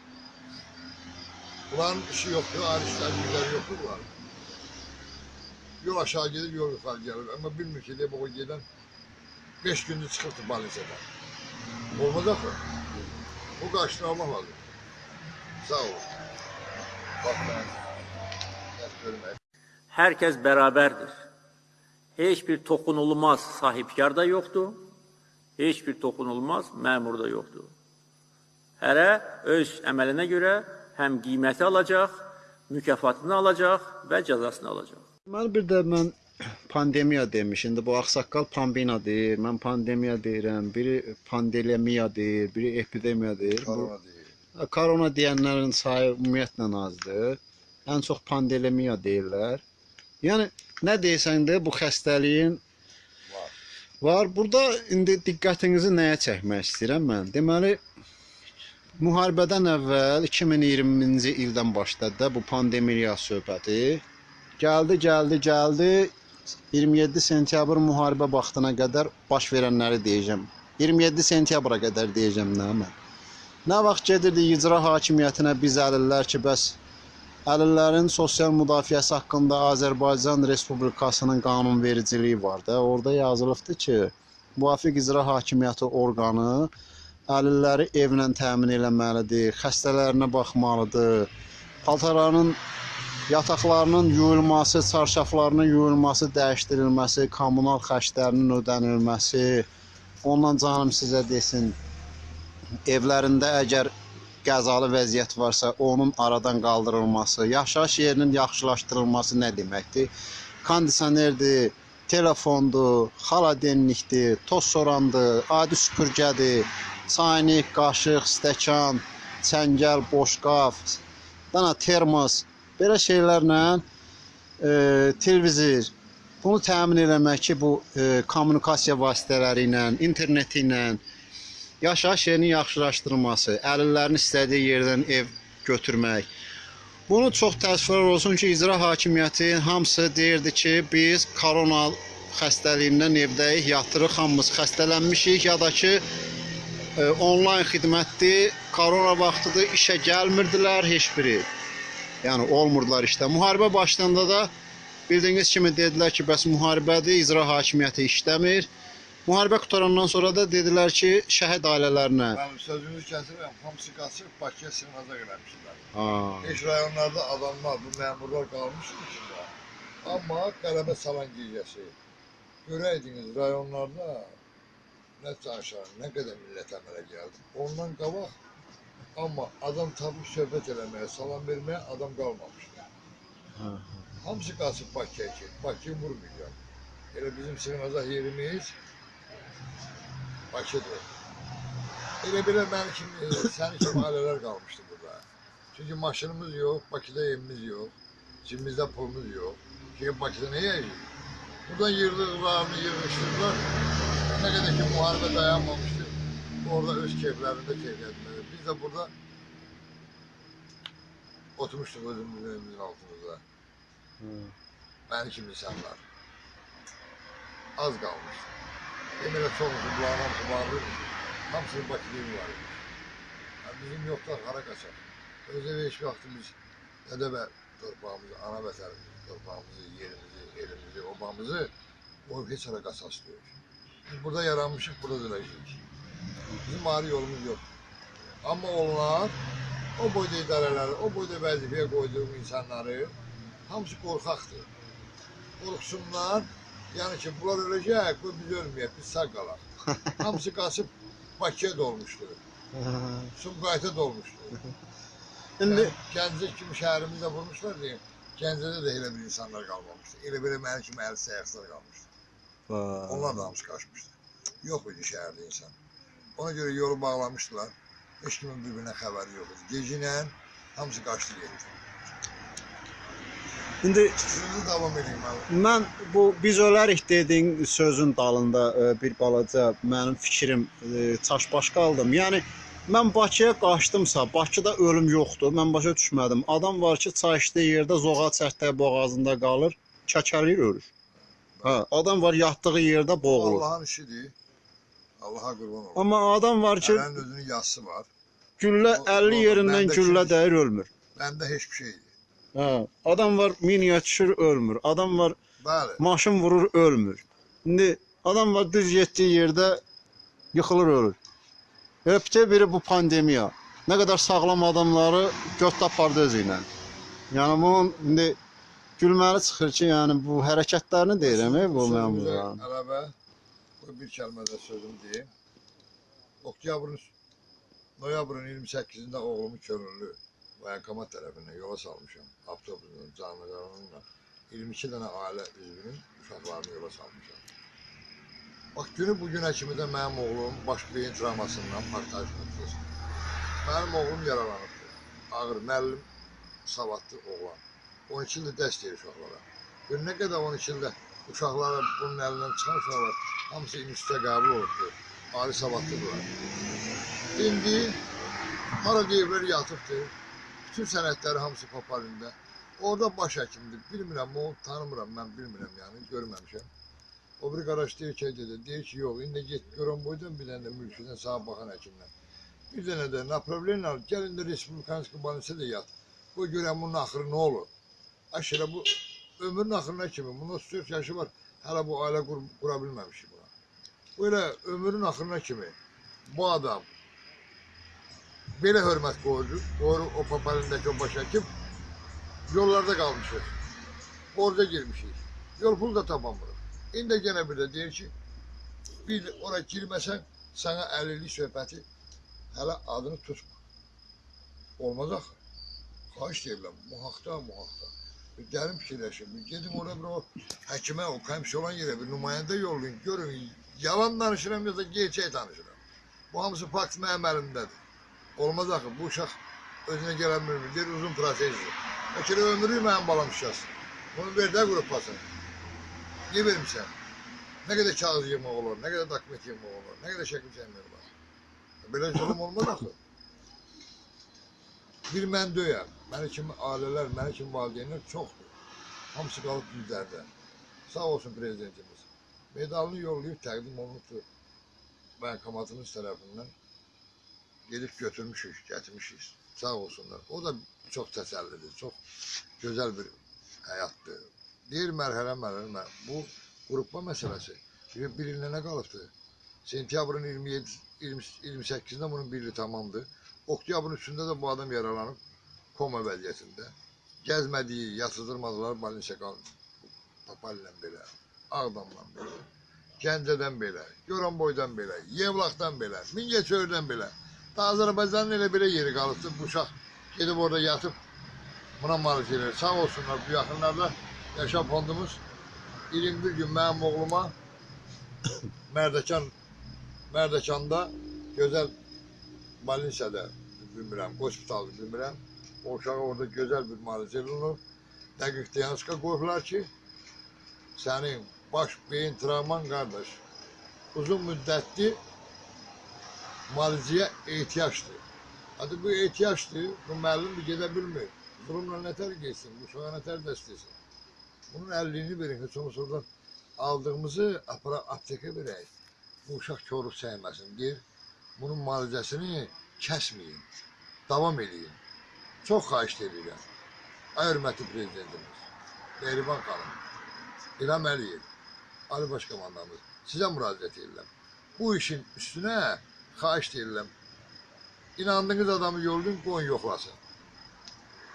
Bunların işi yoxdur, ayrı işlər, güzəri yoxdur bunlar. Yol aşağı gedir, yol yuxarı gəlir. Amma bilmir ki, deyib o gedən 5 gündür çıxıbdır Balisədən. Olmaz axı. Bu qarşını almaq lazım. Sağ ol. Bax mən, nəsə görmək. Herkes beraberdir. Hiçbir tokunulmaz sahipkar da yoktu. Hiçbir tokunulmaz memur da yoktu. Hərə öz əməlinə görə həm qiyməti alacaq, mükafatını alacaq və cəzasını alacaq. Deməli bir də mən pandemiya demiş. İndi bu ağsaqqal pandemiya deyir. Mən pandemiya deyirəm. Biri pandemiya deyir, biri epidemiya deyir. Bu Korona deyil. Ha, Korona deyənlərin sayı ümumiyyətlə azdır. Ən çox pandemiya deyirlər. Yəni nə deyirsən də bu xəstəliyin Var. var. Burada indi diqqətinizi nəyə çəkmək istəyirəm mən? Deməli müharibədən əvvəl 2020-ci ildən başladı da bu pandemiya söhbəti. Gəldi, gəldi, gəldi. 27 sentyabr müharibə vaxtına qədər baş verənləri deyəcəm. 27 sentyabra qədər deyəcəm nə mən. Nə vaxt gedirdi icra hakimiyyətinə biz əlillər ki, bəs əlillərin sosial müdafiəsi haqqında Azərbaycan Respublikasının qanunvericiliyi var da. Orada yazılıbdı ki, müvafiq icra hakimiyyəti orqanı əlilləri evlə təmin eləməlidir, xəstələrinə baxmalıdır, paltarlarının yataqlarının yuyulması, çarşaflarının yuyulması, dəyişdirilməsi, kommunal xərclərinin ödənilməsi, ondan canım sizə desin, evlərində əgər qəzalı vəziyyət varsa, onun aradan qaldırılması, yaşayış yerinin yaxşılaşdırılması nə deməkdir? Kondisionerdir, telefondur, xaladenlikdir, toz sorandır, adi süpürgədir, çaynik, qaşıq, stəkan, çəngəl, boşqaf, dana termos, belə şeylərlə e, televizor bunu təmin eləmək ki, bu e, kommunikasiya vasitələri ilə, interneti ilə yaşayış yerinin yaxşılaşdırılması, əlillərin istədiyi yerdən ev götürmək. Bunu çox təəssüflər olsun ki, icra hakimiyyəti hamısı deyirdi ki, biz korona xəstəliyindən evdəyik, yatırıq, hamımız xəstələnmişik ya da ki, e, onlayn xidmətdir, korona vaxtıdır, işə gəlmirdilər heç biri. Yəni olmurdular işdə. Müharibə başlayanda da bildiyiniz kimi dedilər ki, bəs müharibədir, icra hakimiyyəti işləmir. Müharibə qutarandan sonra da dedilər ki, şəhid ailələrinə. Ben sözünüzü kəsirəm. Hamısı qaçıb Bakıya sığınacaq eləmişdilər. Ha. Beş rayonlarda adamlar, bu məmurlar qalmışdı içində. Amma qələbə salan gecəsi. Görəydiniz rayonlarda nə danışar, nə qədər millət əmələ gəldi. Ondan qabaq amma adam tapıb söhbət eləməyə, salam verməyə adam qalmamışdı. Ha. Hamısı qaçıb Bakıya ki, Bakıyı vurmayacaq. Elə bizim sığınacaq yerimiz Bakıdır. Elə belə mənim kimi, sənin kimi ailələr qalmışdı burada. Çünki maşınımız yox, Bakıda evimiz yox, cibimizdə pulumuz yox. Çünki Bakıda nə yiyəcəyik? Buradan yığdıqlarını yığışdırdılar. Nə qədər ki müharibə dayanmamışdı, orada öz keyflərində keyfiyyətləri. Biz də burada oturmuşduq özümüzün evimizin altımızda. Mənim kimi insanlar. Az qalmış. Demələ çoxusu bunların hamısı bağlıymış. Hamısının Bakıda evi var imiş. Yəni, bizim yoxlar hara qaçaq. Öz evi heç vaxtı biz dədə və torpağımızı, ana vətənimizi, torpağımızı, yerimizi, elimizi, obamızı o heç hara qaçaq istiyoruz. Biz burada yaranmışıq, burada dönəcəyik. Bizim ayrı yolumuz yok. Amma onlar o boyda idarələri, o boyda vəzifəyə qoyduğum insanları hamısı qorxaqdır. Qorxsunlar, yəni ki, bunlar öləcək, bu biz ölməyək, biz sağ qalaq. hamısı qaçıb Bakıya dolmuşdur, Sumqayıta dolmuşdur. İndi Yəni, Gəncə kimi şəhərimizdə vurmuşlar deyim. Gəncədə də elə bir insanlar qalmamışdı. Elə belə mənim kimi əl səyaqlar qalmışdı. Onlar da hamısı qaçmışdı. Yox idi şəhərdə insan. Ona görə yolu bağlamışdılar. Heç kimin bir-birinə xəbəri yox idi. Gecə hamısı qaçdı getdi. indi Sözü davam edeyim abi. Mən bu biz ölərik dediyin sözün dalında e, bir balaca mənim fikrim e, çaşbaş qaldım. Yəni mən Bakıya qaçdımsa, Bakıda ölüm yoxdur. Mən başa düşmədim. Adam var ki, çay içdiyi yerdə zoğal çərtək boğazında qalır, çəkəlir ölür. Hə, adam var yatdığı yerdə boğulur. Allah'ın işidir. Allah'a kurban olun. Amma adam var ki, Ələnin özünün yazısı var. güllə O- 50 o- yerindən məndə güllə kimsə- dəyir ölmür. Bende hiçbir şeydi. Hə, adam var miniyə düşür ölmür. Adam var Bəli. maşın vurur ölmür. İndi adam var düz getdiyi yerdə yıxılır ölür. Bütün biri bu pandemiya. Nə qədər sağlam adamları götdə apardı özü ilə. Yəni bunun indi gülməli çıxır ki, yəni bu hərəkətlərini deyirəm ey bu məmurların. Ələbə, bir kəlmədə sözüm deyim. Oktyabrın, noyabrın 28-də oğlumu könüllü Bayankamat tərəfindən yola salmışam. Avtobusun canlılarınla 22 dənə ailə üzvünün uşaqlarını yola salmışam. Bax günü bugünə kimi də mənim oğlum baş beyin travmasından partlayış nəticəsində. Mənim oğlum yaralanıbdır. Ağır müəllim savadlı oğlan. 12 ildir dərs deyir uşaqlara. Bir nə qədər 12 ildə uşaqlara bunun əlindən çıxan uşaqlar Hamısı müstəqabı oldu. Ali savadlıdırlar. İndi hara deyirlər yatıbdır. Bütün sənətləri hamısı paparində. Orada baş həkimdir. Bilmirəm, onu tanımıram, mən bilmirəm yəni, görməmişəm. O bir qaraş deyir ki, dedi, deyir ki, yox, indi get görən boydan bir dənə mülküdən sağa baxan həkimdən. Bir dənə də napravleniya al, gəl indi Respublikanski banisə də yat. Qoy görəm bunun axırı nə olur. Aşırə bu ömrün axırına kimi, bunun 34 yaşı var, hələ bu ailə qur, qura bilməmişim. Böyle ömrün axırına kimi bu adam belə hörmət qoyur, qoyur o papalindəki o baş Yollarda kalmışız. Borca girmişiz. Yol pul da tapamırıq. İndi gene bir de deyir ki, bir oraya girməsən, sana 50'lik söhbəti hələ adını tutma. Olmaz axı. Xahiş deyirəm, muhaqda, muhaqda. Bir gəlin fikirləşin, bir gedin oraya bir o həkimə, o komşu olan yerə bir nümayəndə yollayın, görün, yalan danışıram da gerçək danışıram. Bu hamısı fakt mənim əlimdədir. Olmaz axı, bu uşaq özünə gələ bilmir, deyir uzun prosesdir. Bəlkə də ömrü mənim balam şişəsin. Bunu ver də qrupasın. Niyə vermirsən? Nə qədər kağız yığmaq olur, nə qədər dokument yığmaq olur, nə qədər şəkil çəkmək olar. Belə zulm olmaz axı. Bir mən döyəm. Məni kimi ailələr, məni kimi valideynlər çoxdur. Hamısı qalıb düzlərdə. Sağ olsun prezidentimiz. Medalını yollayıb təqdim olunubdur. Bankomatımız tərəfindən gedib götürmüşük, gətirmişik. Sağ olsunlar. O da çox təsəllidir, çox gözəl bir həyatdır. Deyir mərhələ mərhələ. Bu qrupma məsələsi bir, bir ilinə nə qalıbdır? Sentyabrın 27 20, 28-də bunun bir ili tamamdır. Oktyabrın üstündə də bu adam yaralanıb koma vəziyyətində. Gəzmədiyi, yatızdırmadılar Balinsə qaldı. Papallə belə, Ağdamla belə, Gəncədən belə, Goranboydan belə, Yevlaqdan belə, Mingəçöyrdən belə. Da Azərbaycanın elə belə yeri qalıbdır. Bu uşaq gedib orada yatıb buna malik edir. Sağ olsunlar bu yaxınlarda Yaşam fondumuz 21 gün mənim oğluma Mərdəkan Mərdəkanda gözəl Balinsiyada bilmirəm, hospitalda bilmirəm. O uşağa orada gözəl bir müalicə olunur. Dəqiq diagnostika qoyublar ki, sənin baş beyin travman qardaş uzun müddətli müalicəyə ehtiyacdır. Hadi bu ehtiyacdır, bu müəllim gedə bilmir. Zulümlə nətər geçsin, uşağa nətər dəstəsin. Bunun 50'ini verin, heç olmasa oradan aldığımızı apara aptekə verək. Bu uşaq korub səyməsin deyir. Bunun müalicəsini kəsməyin, davam eləyin. Çox xahiş edirəm. Ay hörmətli prezidentimiz, Mehriban xanım, İlham Əliyev, Ali Baş Komandamız, sizə müraciət edirəm. Bu işin üstünə xahiş edirəm. İnandığınız adamı yollayın, qoyun yoxlasın.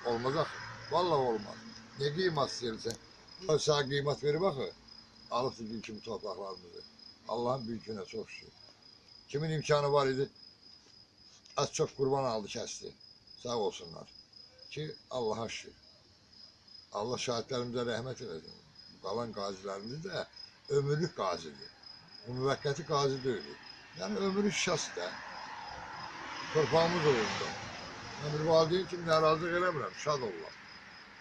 Olmaz axı. Vallahi olmaz. Ne qiymat istəyirsən? O sənə qiymət verib axı. Alıbdı gün kimi torpaqlarımızı. Allahın büyükünə çox şükür. Kimin imkanı var idi? Az çox qurban aldı, kəsdi. Sağ olsunlar. Ki Allah'a şükür. Allah şahidlərimizə rəhmət eləsin. Qalan qazilərimiz də ömürlük qazidir. Bu müvəqqəti qazi deyil. Yəni ömürlük şəxs də. Torpağımız olurdu. Mən bir valideyn kimi narazılıq eləmirəm, şad olurlar.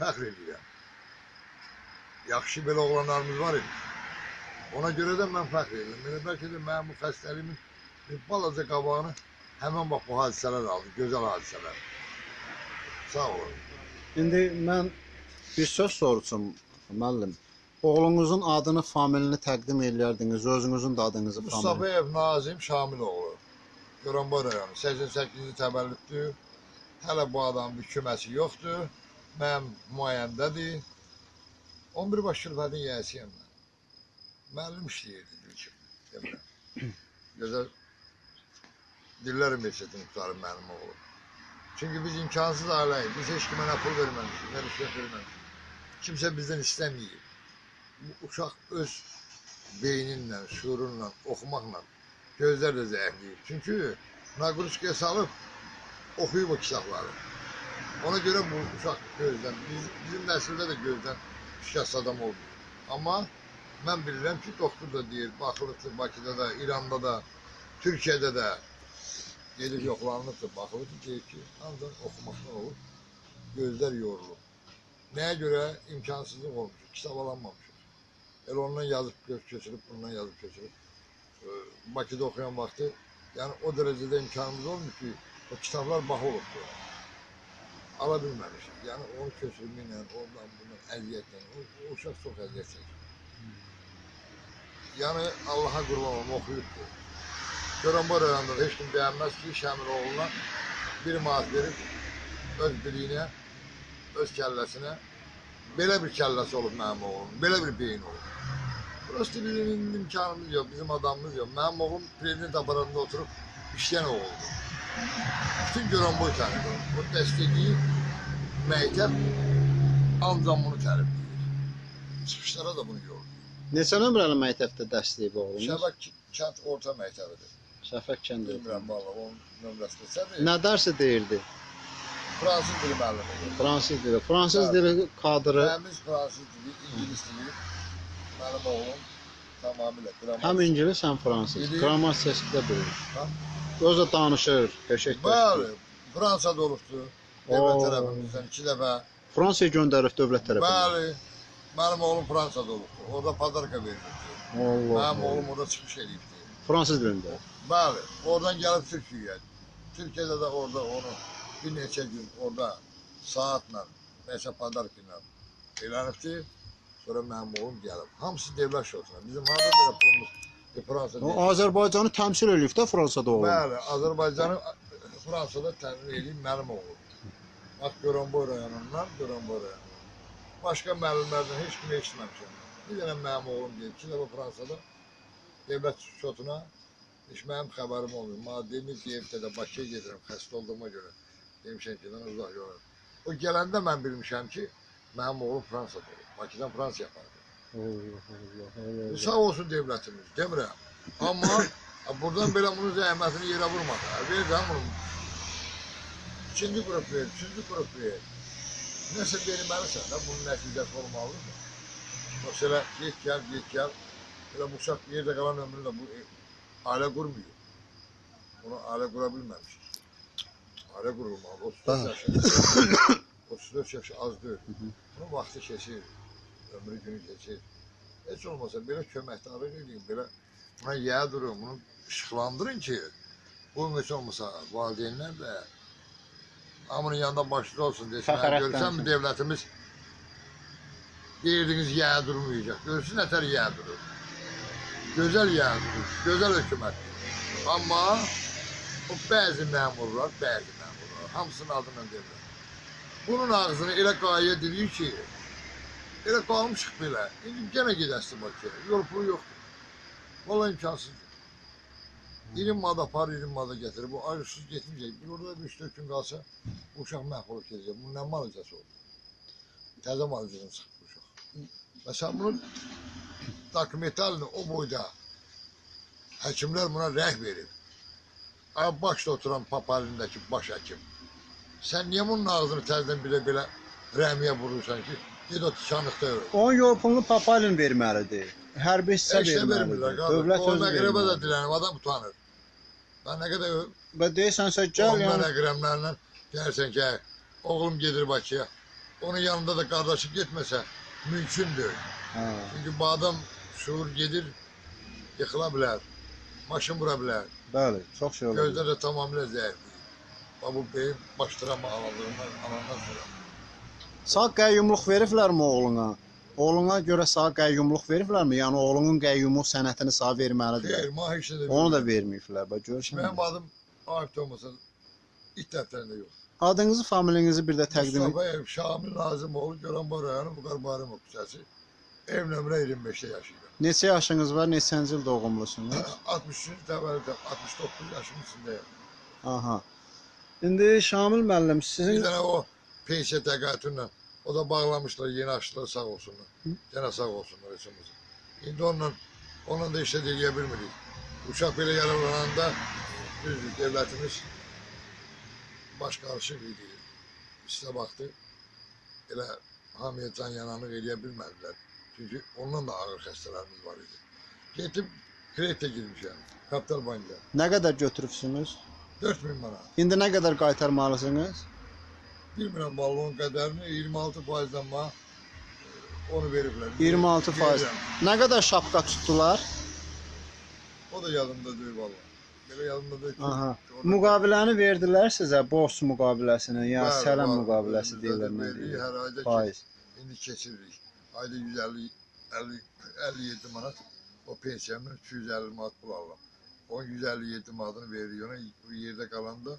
Fəxr edirəm. Yaxşı belə oğlanlarımız var idi. Ona görə də mən fəxr edirəm. Belə bəlkə də mənim bu xəstəliyimin bir balaca qabağını həmən bax bu hadisələr aldı, gözəl hadisələr. Sağ olun. İndi mən bir söz soruşum müəllim. Oğlunuzun adını, familini təqdim eləyərdiniz, özünüzün də adınızı, familini. Mustafayev Nazim Şamiloğlu. Goranboy rayonu 88-ci təvəllüddür. Hələ bu adamın bir küməsi yoxdur. Mənim müayəndədir. 11 baş şirfədin yiyəsiyəm mən. Müəllim işləyirdi ilkin. Demirəm. Gözəl Dillər Universitetinin qutarı mənim oğlum. Çünki biz imkansız ailəyik. Biz heç kimə nə pul verməmişik, nə rüşvət verməmişik. Kimsə bizdən istəməyib. Bu uşaq öz beyninlə, şuurunla, oxumaqla gözlər də zəifləyib. Çünki naqruskaya salıb oxuyub o kitabları. Ona görə bu uşaq gözdən, biz, bizim nəsildə də gözdən şikəst adam oldu. Amma mən bilirəm ki, doktor da deyir, baxılıbdır Bakıda da, İranda da, Türkiyədə də gedib yoxlanılıbdır, baxılıbdır, deyir ki, ancaq oxumaqdan olur, gözlər yorulur. Nəyə görə imkansızlıq olmuş, kitab alanmamışıq. Elə ondan yazıb köçürüb, bundan yazıb. Ee, Bakıda oxuyan vaxtı, yəni o dərəcədə imkanımız olmuş ki, o kitablar baha olubdur. Ala bilməmişik. Yəni onu köçürməklə, oradan bundan əziyyətlə, o, o uşaq çox əziyyət çəkir. Yəni Allaha qurban olum, oxuyubdur. Görən bu rayonda da heç kim bəyənməz ki, Şəmir oğluna bir manat verib öz biliyinə, öz kəlləsinə belə bir kəlləsi olub mənim oğlum, belə bir beyin olub. Prosto bizim imkanımız yok, bizim adamımız yok. Mənim oğlum prezident aparatında oturup işleyen oğuldu. Bütün gören boy tanıdı. Bu destekli mektep Ancaq bunu tərifləyir. Çıxışlara da bunu yollayır. Neçə nömrəli məktəbdə dərslik oğlunuz? Şəbək kənd orta məktəbidir. Şəfəq kəndi. Bilmirəm valla onun nömrəsini. Sən Nə dərsi deyirdi? Fransız dili müəllimidir. Fransız dili. Fransız Bəli. dili kadrı Təmiz fransız dili, ingilis dili. Mənim oğlum tamamilə qramat. həm ingilis, həm fransız. Da bilir. Ha? Özü danışır, qəşəng Bəli. Fransada olubdu. Dövlət tərəfimizdən iki dəfə. Fransaya göndərib dövlət tərəfindən. Bəli. Mənim oğlum Fransada olubdu. Orada padarka verildi. Allah. Mənim oğlum orada çıxış edibdi. Fransız dilində. Bəli, oradan gəlib Türkiyəyə. Türkiyədə də orada onu bir neçə gün orada saatla, neçə padarka ilə elənibdi. Sonra mənim oğlum gəlib. Hamısı devlet şotuna. Bizim harda belə pulumuz Fransada. O Azərbaycanı təmsil eləyib də Fransada oğlum. Bəli, Azərbaycanı Fransada təmin edib mənim oğlum. Bax Goranboy rayonundan Goranboy rayonundan. Başqa müəllimlərdən heç kimi eşitməmişəm. Bir dənə mənim oğlum deyib ki, dəfə Fransada devlet şotuna heç mənim xəbərim olmuyor. Ki, evdə də Bakıya gedirəm xəstə olduğuma görə. Demişəm ki, dən uzaq yola. O gələndə mən bilmişəm ki, mənim oğlum Fransada olub. Bakıdan Fransaya apardı. Allah Allah. Allah. Sağ olsun devletimiz, demirəm. Amma buradan belə bunun zəhmətini yerə vurmadı. Ver də bunu. İkinci qrup ver, üçüncü qrup ver. Nəsə verməlisən də bunun nəticəsi olmalıdır. Yoxsa elə get gəl, get gəl. Elə bu uşaq yerdə qalan ömründə bu e, ailə qurmuyor. Bunu ailə qura bilməmişik. Ailə qurulmalı. 34 yaşı. 34 yaşı az deyil. Bunun vaxtı keçir. Ömrü günü keçir. Heç olmasa belə köməkdarlıq edin, belə buna yə durun, bunu işıqlandırın ki, bunun heç olmasa valideynlər də hamının yanında başlı olsun desin. Fəxarət Görsən mi dənsin. devletimiz deyirdiniz yə durmayacaq. Görsün nətər yə durur. Gözəl yə durur, gözəl hökumət. Amma o bəzi məmurlar, bəzi hamısının adını deyirlər. Bunun ağzını elə qayə dilir ki, Elə qalmışıq belə. İndi yenə gedəsin Bakıya. Yol pulu yoxdur. Valla imkansızdır. 20 mada apar, 20 mada gətirir. Bu acısız getməyəcək. Bir orada bir 3-4 gün qalsa bu uşaq məhv olub gedəcək. Bunun nə malıcası olur? Təzə malıcadan çıxıb bu uşaq. Məsələn bunun dokumentalını o boyda həkimlər buna rəh verib. Ay başda oturan papalindəki baş həkim. Sən niyə bunun ağzını təzədən belə-belə rəhmiyə vurursan ki, ged o tikanlıqda öl. Onun yol pulunu Papalin verməlidir. Hərbi hissə Heç də vermirlər verməlidir. qardaş. Dövlət özü məqrəbə də verməlidir. dilənib, adam utanır. Ben nə qədər Və deyirsənsə gəl, mən yəni əqrəmlərlə gəlsən ki, oğlum gedir Bakıya. Onun yanında da qardaşı getməsə mümkündür. hə. Çünki bu adam şuur gedir, yıxıla bilər, maşın vura bilər. Bəli, çox şey olur. Gözlər də tamamilə zəifdir. Bu beyin başdıran ağladığından alandan sonra. Sağ qəyyumluq veriblərmi oğluna? Oğluna görə sağ qəyyumluq veriblərmi? Yəni oğlunun qəyyumluq sənətini sağ verməlidir. Xeyr, ma heç nə Onu da verməyiblər. Bax görürsən. Mənim adım Arif olmasa it dəftərində yox. Adınızı, familiyanızı bir də təqdim edin. Mustafa Ev, Şamil Nazimoğlu, Göranboy rayonu Buqar Barımov küçəsi. Ev nömrə 25-də yaşayıram. Neçə yaşınız var? Neçənci il doğumlusunuz? 63 təvəllüdəm, 69 yaşımın içindəyəm. Aha. İndi Şamil müəllim Bir sizin dənə o pensiya təqaüdünlə o da bağlamışlar, yeni açdılar, sağ olsunlar. Gənə sağ olsunlar içimizə. İndi onunla, onunla da işlə eləyə bilmirik. Uşaq belə yaralananda düzdür, devlətimiz baş qarışıq idi. İstə baxdı, elə hamıya can yananlıq eləyə bilmədilər. Çünki ondan da ağır xəstələrimiz var idi. Getib kreditə girmişəm, Kapital Bank'a. nə qədər götürübsünüz? 4000 manat. İndi nə qədər qaytarmalısınız? Bilmirəm balonun qədərini 26 faizdən ma e, onu veriblər. 26 faiz. Verirəm. Nə qədər şapka tutdular? O da yadımda deyil valla. Belə yadımda deyil. Aha. Müqaviləni verdilər sizə, borc müqaviləsini, ya Bəli, sələm müqaviləsi deyirlər nə deyirlər. Hər ayda Faiz. indi keçiririk. Ayda 150 50 57 manat o pensiyamın 250 manat pul alıram. O 157 manatını veririk ona bu yerdə qalanda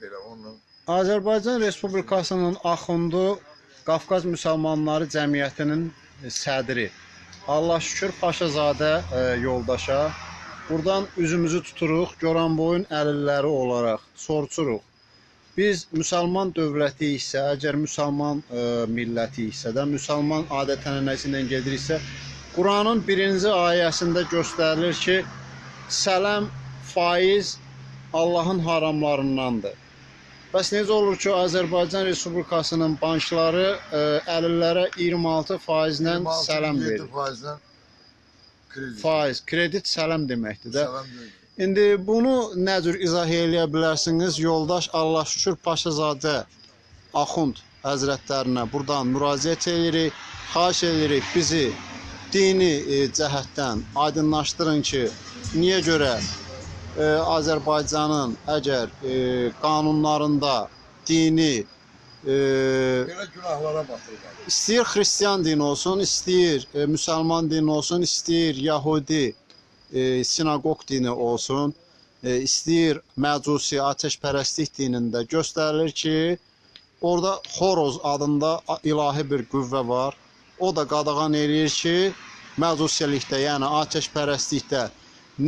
belə onunla Azərbaycan Respublikasının Axundu Qafqaz Müsəlmanları Cəmiyyətinin e, sədri. Allah şükür Paşazadə e, yoldaşa. Buradan üzümüzü tuturuq, Goranboyun əlilləri olaraq soruşuruq. Biz müsəlman dövləti isə, əgər müsəlman ə, milləti isə də, müsəlman adət-ənənəsi ilə gediriksə, Quranın birinci ayəsində göstərilir ki, sələm, faiz Allahın haramlarındandır. Bəs necə olur ki, Azərbaycan Respublikasının bankları ə, əlillərə 26 faizlə sələm verir? faizlə kredi. Faiz, kredit sələm deməkdir də. Sələm verir. İndi bunu nə cür izah eləyə bilərsiniz? Yoldaş Allah şükür Paşazadə Axund Həzrətlərinə burdan müraciət edirik. Xahiş edirik bizi dini e, cəhətdən aydınlaşdırın ki, niyə görə e, Azərbaycanın əgər e, qanunlarında dini Belə günahlara batırlar. İstəyir xristian dini olsun, istəyir müsəlman dini olsun, istəyir yahudi sinagog dini olsun, istəyir məcusi atəşpərəstlik dinində göstərilir ki, orada xoroz adında ilahi bir qüvvə var. O da qadağan eləyir ki, məcusilikdə, yəni atəşpərəstlikdə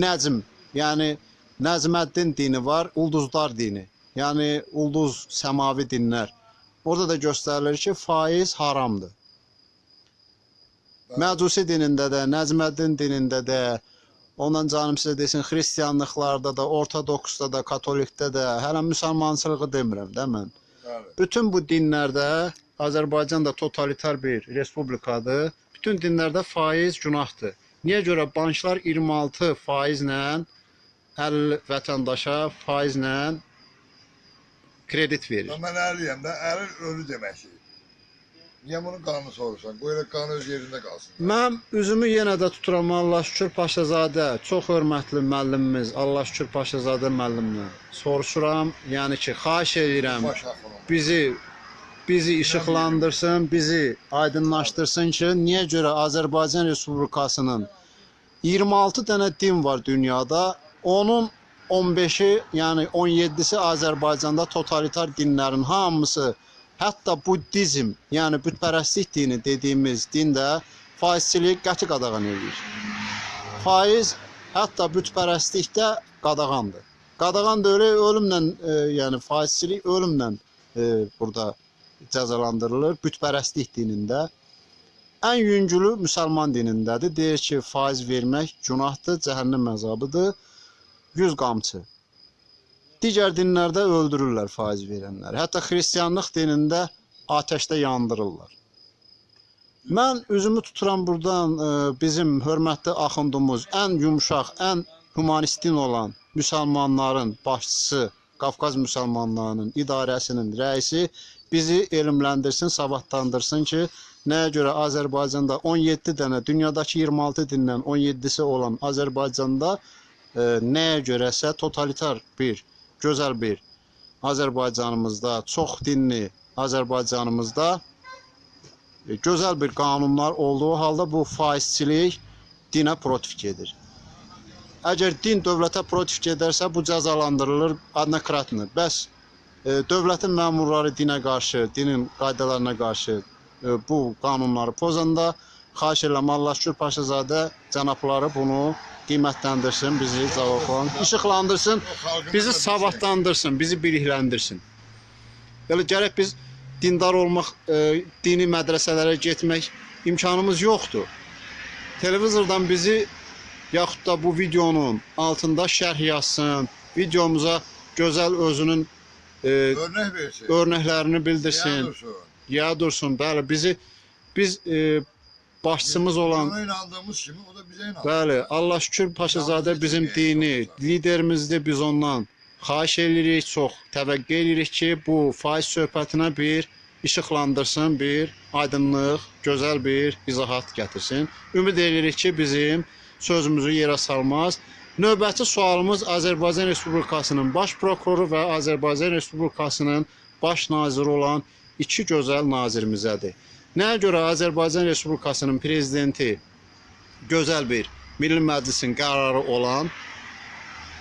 nəcm, yəni Nəcməddin dini var, ulduzlar dini. Yəni ulduz səmavi dinlər. Orada da göstərilir ki, faiz haramdır. Məcusi dinində də, Nəcməddin dinində də, ondan canım sizə desin, xristianlıqlarda da, ortodoksda da, katolikdə də, hələ müsəlmançılığı demirəm də mən. Bütün bu dinlərdə Azərbaycan da totalitar bir respublikadır. Bütün dinlərdə faiz günahdır. Niyə görə banklar 26 faizlə 50 vətəndaşa faizlə kredit verir? Mən əliyəm də, əlil ölü deməkdir. Niyə bunu qanunu sorursan? Qoy elə qanun öz yerində qalsın. Mən üzümü yenə də tuturam Allah şükür Paşazadə, çox hörmətli müəllimimiz Allah şükür Paşazadə müəllimdən. Soruşuram, yəni ki, xahiş edirəm bizi bizi işıqlandırsın, bizi aydınlaşdırsın ki, niyə görə Azərbaycan Respublikasının 26 dənə din var dünyada. Onun 15-i, yəni 17-si Azərbaycanda totalitar dinlərin hamısı, hətta buddizm, yəni bütpərəstlik dini dediyimiz din də faizçiliyi qəti qadağan edir. Faiz hətta bütpərəstlikdə qadağandır. Qadağan da elə ölümlə, e, yəni faizçilik ölümlə e, burada cəzalandırılır bütpərəstlik dinində. Ən yüngülü müsəlman dinindədir. Deyir ki, faiz vermək günahdır, cəhənnəm əzabıdır. 100 qamçı. Digər dinlərdə öldürürlər faiz verənləri. Hətta xristianlıq dinində atəşdə yandırırlar. Mən üzümü tuturam burdan e, bizim hörmətli axundumuz, ən yumşaq, ən humanist din olan müsəlmanların başçısı, Qafqaz müsəlmanlarının idarəsinin rəisi bizi elmləndirsin, savadlandırsın ki, nəyə görə Azərbaycanda 17 dənə, dünyadakı 26 dindən 17-si olan Azərbaycanda e, nəyə görəsə totalitar bir, gözəl bir Azərbaycanımızda, çox dinli Azərbaycanımızda e, gözəl bir qanunlar olduğu halda bu faizçilik dinə protiv gedir. Əgər din dövlətə protiv gedərsə bu cəzalandırılır adnokratını. Bəs dövlətin məmurları dinə qarşı, dinin qaydalarına qarşı e, bu qanunları pozanda xahiş edirəm Allah şükür Paşazadə cənabları bunu qiymətləndirsin, bizi cavablan, işıqlandırsın, bizi savadlandırsın, bizi bilikləndirsin. Belə gərək biz dindar olmaq, e, dini mədrəsələrə getmək imkanımız yoxdur. Televizordan bizi yaxud da bu videonun altında şərh yazsın, videomuza gözəl özünün e, Örnək versin. örnəklərini bildirsin. Yanılsın. Ya dursun, bəli, bizi biz e, başçımız olan Ona inandığımız kimi o da bize inanır. Bəli, Allah şükür Paşazadə bizim dini liderimizdir. Biz ondan xahiş edirik, çox təvəqqə edirik ki, bu faiz söhbətinə bir işıqlandırsın, bir aydınlıq, gözəl bir izahat gətirsin. Ümid edirik ki, bizim sözümüzü yerə salmaz. Növbəti sualımız Azərbaycan Respublikasının baş prokuroru və Azərbaycan Respublikasının baş naziri olan iki gözəl nazirimizədir. Nəyə görə Azərbaycan Respublikasının prezidenti gözəl bir Milli Məclisin qərarı olan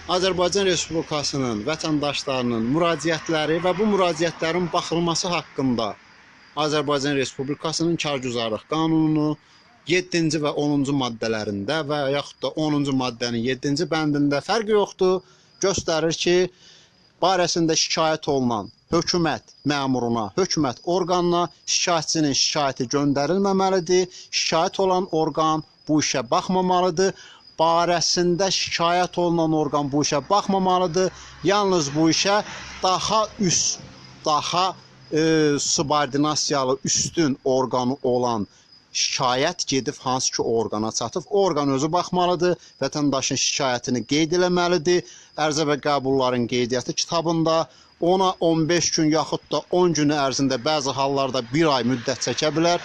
Azərbaycan Respublikasının vətəndaşlarının müraciətləri və bu müraciətlərin baxılması haqqında Azərbaycan Respublikasının kargüzarlıq qanununu 7-ci və 10-cu maddələrində və yaxud da 10-cu maddənin 7-ci bəndində fərqi yoxdur. Göstərir ki, barəsində şikayət olunan hökumət məmuruna, hökumət orqanına şikayətçinin şikayəti göndərilməməlidir. Şikayət olan orqan bu işə baxmamalıdır. Barəsində şikayət olunan orqan bu işə baxmamalıdır. Yalnız bu işə daha üst, daha e, subordinasiyalı üstün orqanı olan şikayət gedib hansı ki orqana çatıb, orqan özü baxmalıdır, vətəndaşın şikayətini qeyd eləməlidir. Ərizə və qəbulların qeydiyyatı kitabında ona 15 gün yaxud da 10 gün ərzində bəzi hallarda 1 ay müddət çəkə bilər.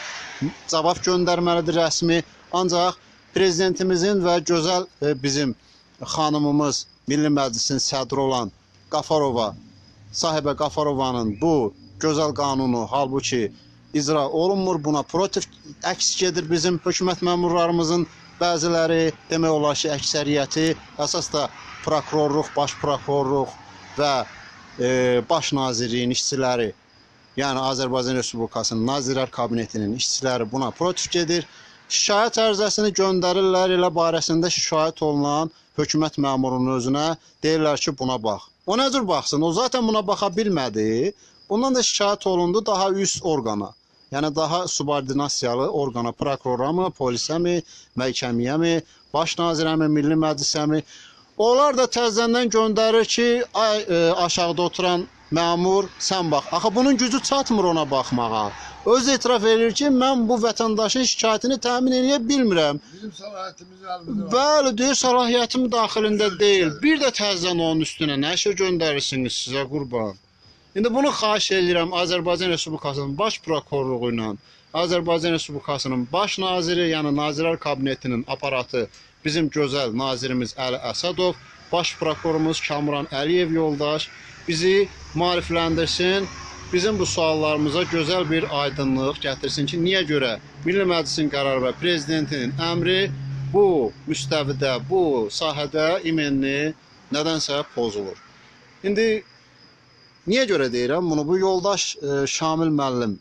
Cavab göndərməlidir rəsmi. Ancaq prezidentimizin və gözəl e, bizim xanımımız Milli Məclisin sədri olan Qafarova, sahibə Qafarovanın bu gözəl qanunu halbuki icra olunmur. Buna protiv əks gedir bizim hökumət məmurlarımızın bəziləri, demək olar ki, əksəriyyəti əsas da prokurorluq, baş prokurorluq və e, baş nazirliyin işçiləri, yəni Azərbaycan Respublikasının Nazirlər Kabinetinin işçiləri buna protiv gedir. Şikayət ərizəsini göndərirlər, elə barəsində şikayət olunan hökumət məmurunun özünə deyirlər ki, buna bax. O nə cür baxsın? O zaten buna baxa bilmədi. Bundan da şikayət olundu daha üst orqana. Yəni daha subordinasiyalı orqana, prokurora mı, polisə mi, məhkəməyə mi, baş nazirə mi, Milli Məclisə mi? Onlar da təzədən göndərir ki, ay e, aşağıda oturan məmur sən bax. Axı bunun gücü çatmır ona baxmağa. Öz etiraf edir ki, mən bu vətəndaşın şikayətini təmin edə bilmirəm. Bizim səlahiyyətimiz əlimizdə. Bəli, deyir səlahiyyətim daxilində deyil. Bir də təzədən onun üstünə nə şey göndərirsiniz sizə qurban. İndi bunu xahiş edirəm Azərbaycan Respublikasının baş prokurorluğu ilə Azərbaycan Respublikasının baş naziri, yəni Nazirlər Kabinetinin aparatı bizim gözəl nazirimiz Əli Əsədov, baş prokurorumuz Kamran Əliyev yoldaş bizi maarifləndirsin. Bizim bu suallarımıza gözəl bir aydınlıq gətirsin ki, niyə görə Milli Məclisin qərarı və prezidentinin əmri bu müstəvidə, bu sahədə imenli nədənsə pozulur. İndi niyə görə deyirəm bunu? Bu yoldaş e, Şamil müəllim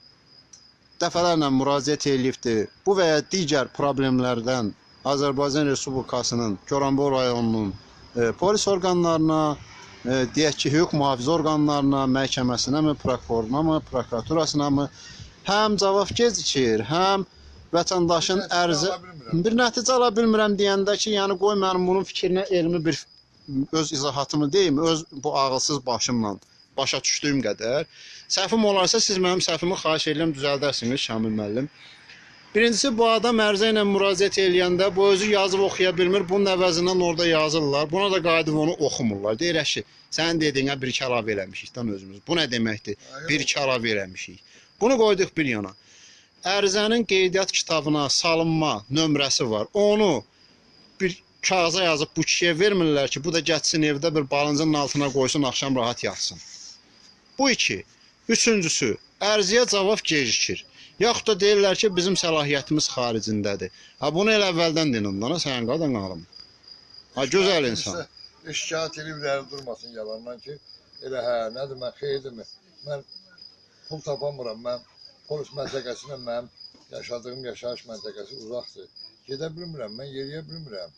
dəfələrlə müraciət eləyibdi. Bu və ya digər problemlərdən Azərbaycan Respublikasının Goranboy rayonunun e, polis orqanlarına, e, deyək ki, hüquq mühafizə orqanlarına, məhkəməsinə mi, prokuroruna mı, prokuraturasına mı həm cavab gecikir, həm vətəndaşın bilmirəm. bir nəticə ala bilmirəm deyəndə ki, yəni qoy mənim bunun fikrinə elmi bir öz izahatımı deyim, öz bu ağılsız başımla başa düşdüyüm qədər. Səhvim olarsa siz mənim səhvimi xahiş edirəm düzəldərsiniz Şamil müəllim. Birincisi bu adam ərizə ilə müraciət eləyəndə bu özü yazıb oxuya bilmir. Bunun əvəzindən orada yazırlar. Buna da qayıdıb onu oxumurlar. Deyirək ki, sən dediyinə bir iki əlavə eləmişik dan özümüz. Bu nə deməkdir? Bir iki əlavə eləmişik. Bunu qoyduq bir yana. Ərizənin qeydiyyat kitabına salınma nömrəsi var. Onu bir kağıza yazıb bu kişiyə vermirlər ki, bu da getsin evdə bir balıncının altına qoysun, axşam rahat yatsın. Bu iki. Üçüncüsü, ərizəyə cavab gecikir. Yaxud da deyirlər ki, bizim səlahiyyətimiz xaricindədir. Ha bunu elə əvvəldən deyin onlara, sən qadan alım. Ha gözəl insan. Şikayət də durmasın yalandan ki, elə hə, nədir mən xeyirdirmi? Mən pul tapamıram, mən polis məntəqəsinə mənim yaşadığım yaşayış məntəqəsi uzaqdır. Gedə bilmirəm, mən yeriyə bilmirəm.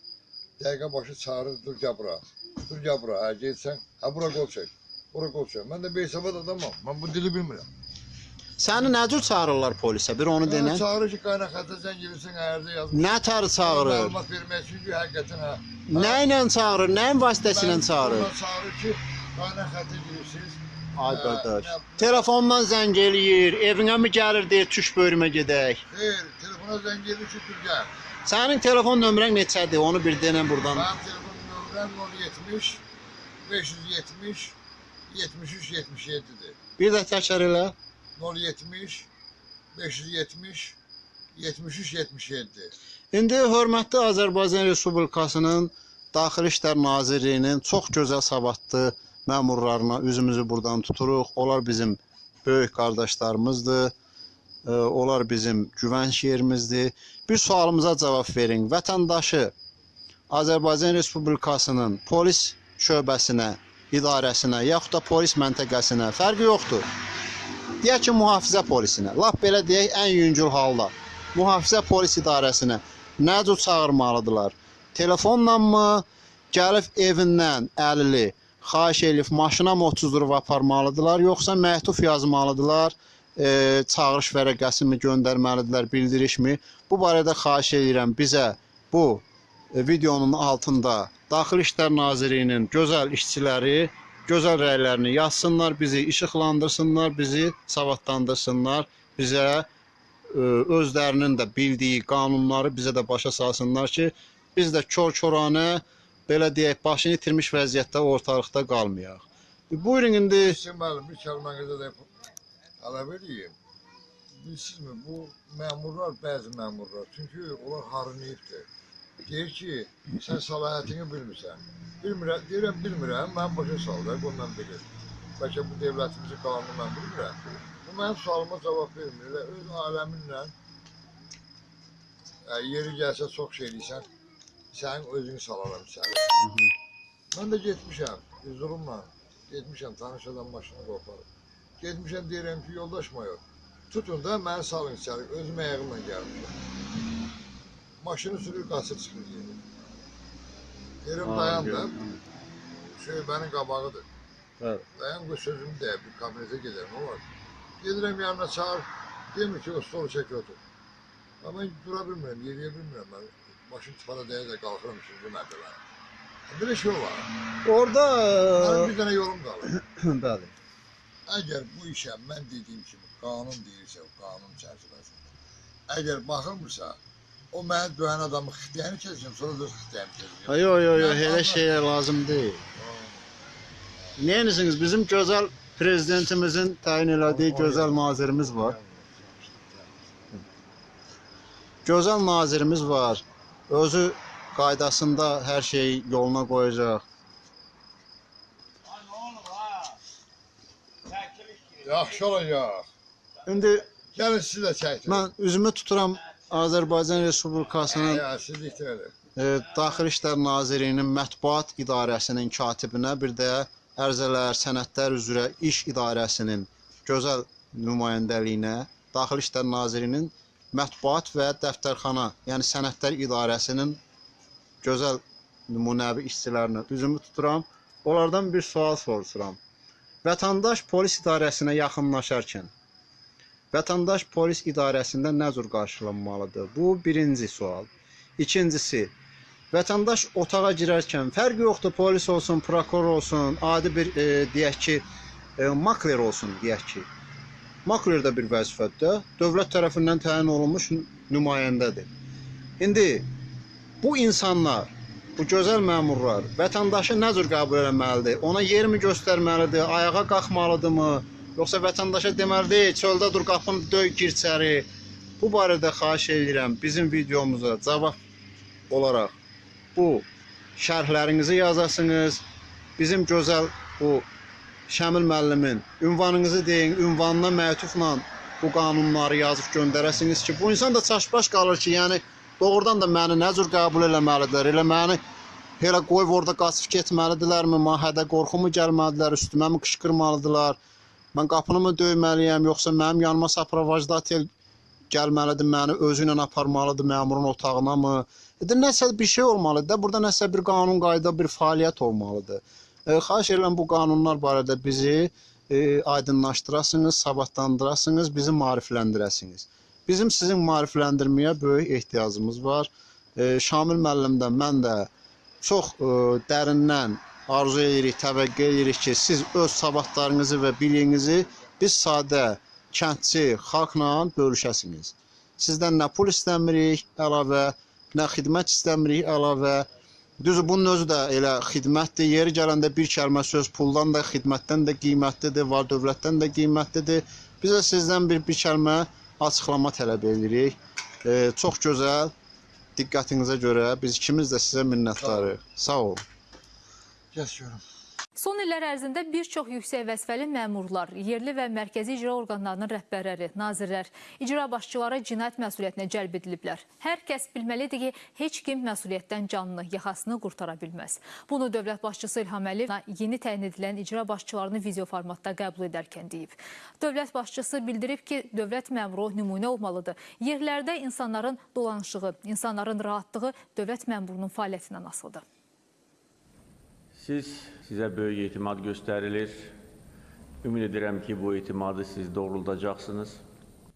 Dəqiqə başı çağırır, dur gəl bura. Dur gəl bura, hə getsən, hə bura qol çək. Qol çək. Mən də beysavad adamam. Mən bu dili bilmirəm. Səni nə cür çağırırlar polisə? Bir onu denə. Çağırır ki, qayna xətə zəng gelirsən, ərdə yazmış. Nə tarı çağırır? Məlumat vermək üçün ki, həqiqətən hə. Nə ilə çağırır? Nəyin vasitəsilə Mən çağırır? ondan çağırır ki, qayna xətə girirsiniz. Ay Hə, qardaş. Telefondan zəng eləyir, evinə mi gəlir deyir, tuş bölümə gedək. Xeyr, telefona zəng gelir ki, dur gəl. Sənin telefon nömrən neçədir? Onu bir denən buradan. Mənim telefon nömrəm 070 570 73 77-dir. Bir də təkrar elə. 070 570 73 77. İndi hörmətli Azərbaycan Respublikasının Daxili İşlər Nazirliyinin çox gözəl savadlı məmurlarına üzümüzü buradan tuturuq. Onlar bizim böyük qardaşlarımızdır. Onlar bizim güvənç yerimizdir. Bir sualımıza cavab verin. Vətəndaşı Azərbaycan Respublikasının polis şöbəsinə, idarəsinə, yaxud da polis məntəqəsinə fərqi yoxdur. Deyək ki, mühafizə polisinə, lap belə deyək, ən yüngül halda mühafizə polis idarəsinə nə cür çağırmalıdırlar? Telefonla mı, gəlib evindən əlili xahiş elif maşına mı otuzdurub aparmalıdılar, yoxsa məktub yazmalıdılar, e, çağırış vərəqəsi mi göndərməlidirlər, bildiriş mi? Bu barədə xahiş edirəm bizə bu e, videonun altında Daxili İşlər Nazirliyinin gözəl işçiləri gözəl rəylərini yazsınlar, bizi işıqlandırsınlar, bizi savadlandırsınlar, bizə e, özlərinin də bildiyi qanunları bizə də başa salsınlar ki, biz də kör-köranə belə deyək, başını itirmiş vəziyyətdə ortalıqda qalmayaq. E, Buyurun indi Sizin müəllim bir kəlmənizə də tələb edeyim. Bilirsizmi, bu məmurlar, bəzi məmurlar, çünki onlar harınıyıbdır. Deyir ki, sən səlahiyyətini bilmirsən. Bilmirəm, deyirəm, bilmirəm, mən başa sal da, bundan bilir. Bəlkə bu dövlətimizin qanunu mən bilmirəm. Bu mənim sualıma cavab vermir. Elə öz aləminlə ə, yeri gəlsə çox şey deyirsən, sənin özünü salaram içəri. Mən də getmişəm, üzrumla. Getmişəm, tanış adam maşını qoparıb. Getmişəm, deyirəm ki, yoldaş mayor, tutun da məni salın içəri, özüm ayağımla gəlmişəm. Maşını sürür, qaçır çıxır geri. Deyirəm, dayan da, şöbənin qabağıdır. Bəli. Dayan, bu sözümü deyib, bir kabinetə gedərəm, o var. Gedirəm yanına çağır, demir ki, o stolu çək otur. Amma mən dura bilmirəm, yeriyə bilmirəm mən. Maşın çıxana dəyə də qalxıram üçüncü mərtəbə. Belə şey var. orada Mənim bir dənə yolum qalır. bəli. Əgər bu işə mən dediyim kimi qanun deyirsə, qanun çərçivəsində, əgər baxılmırsa, o məni döyən adamı xittiyəni keçsin, sonra da öz xittiyəni keçsin. Yo yo yo elə şeylər lazım deyil. Neyinirsiniz? Bizim gözəl prezidentimizin təyin elədiyi gözəl nazirimiz var. Gözəl nazirimiz var. Özü qaydasında hər şeyi yoluna qoyacaq. Yaxşı olacaq. İndi Gəlin siz də çəkin. mən üzümü tuturam Azərbaycan Respublikasının deyil. e, Daxili İşlər Nazirliyinin mətbuat idarəsinin katibinə, bir də ərizələr, sənədlər üzrə iş idarəsinin gözəl nümayəndəliyinə, Daxili İşlər Nazirliyinin mətbuat və dəftərxana, yəni sənədlər idarəsinin gözəl nümunəvi işçilərinə üzümü tuturam. Onlardan bir sual soruşuram. Vətəndaş polis idarəsinə yaxınlaşarkən vətəndaş polis idarəsində nə cür qarşılanmalıdır? Bu birinci sual. İkincisi, vətəndaş otağa girərkən fərq yoxdur, polis olsun, prokuror olsun, adi bir e, deyək ki, e, makler olsun deyək ki. Makler də bir vəzifədir. Dövlət tərəfindən təyin olunmuş nü- nümayəndədir. İndi bu insanlar, bu gözəl məmurlar vətəndaşı nə cür qəbul etməlidir? Ona yermi göstərməlidir? Ayağa qalxmalıdırmı? Yoxsa vətəndaşa deməlidir, çöldə dur, qapını döy, gir içəri. Bu barədə xahiş edirəm bizim videomuza cavab olaraq bu şərhlərinizi yazasınız. Bizim gözəl bu Şəmil müəllimin ünvanınızı deyin, ünvanına məktubla bu qanunları yazıb göndərəsiniz ki, bu insan da çaşbaş qalır ki, yəni doğrudan da məni nə cür qəbul eləməlidirlər? Elə məni elə qoyub orada qaçıb getməlidirlərmi? Mahədə qorxumu gəlməlidirlər, üstümə mi qışqırmalıdırlar? Mən qapını mı döyməliyəm, yoxsa mənim yanıma saprovajdatel gəlməlidir, məni özü ilə aparmalıdır məmurun otağına mı? E, də nəsə bir şey olmalıdır da, burada nəsə bir qanun qayda, bir fəaliyyət olmalıdır. E, xahiş edirəm bu qanunlar barədə bizi e, aydınlaşdırasınız, savadlandırasınız, bizi maarifləndirəsiniz. Bizim sizin maarifləndirməyə böyük ehtiyacımız var. E, Şamil müəllimdən mən də çox e, dərindən arzu edirik, təvəqqə edirik ki, siz öz savadlarınızı və biliyinizi biz sadə kəndçi xalqla bölüşəsiniz. Sizdən nə pul istəmirik əlavə, nə xidmət istəmirik əlavə. Düzü bunun özü də elə xidmətdir. Yeri gələndə bir kəlmə söz puldan da, xidmətdən də qiymətlidir, var dövlətdən də qiymətlidir. Biz də sizdən bir bir kəlmə açıqlama tələb edirik. E, çox gözəl. Diqqətinizə görə biz ikimiz də sizə minnətdarıq. Sağ olun. Görüm. Son illər ərzində bir çox yüksək vəzifəli məmurlar, yerli və mərkəzi icra orqanlarının rəhbərləri, nazirlər, icra başçıları cinayət məsuliyyətinə cəlb ediliblər. Hər kəs bilməlidir ki, heç kim məsuliyyətdən canını, yaxasını qurtara bilməz. Bunu dövlət başçısı İlham Əliyev yeni təyin edilən icra başçılarını video formatda qəbul edərkən deyib. Dövlət başçısı bildirib ki, dövlət məmuru nümunə olmalıdır. Yerlərdə insanların dolanışığı, insanların rahatlığı dövlət məmurunun fəaliyyətindən asılıdır. Siz sizə böyük etimad göstərilir. Ümid edirəm ki, bu etimadı siz doğruldacaqsınız.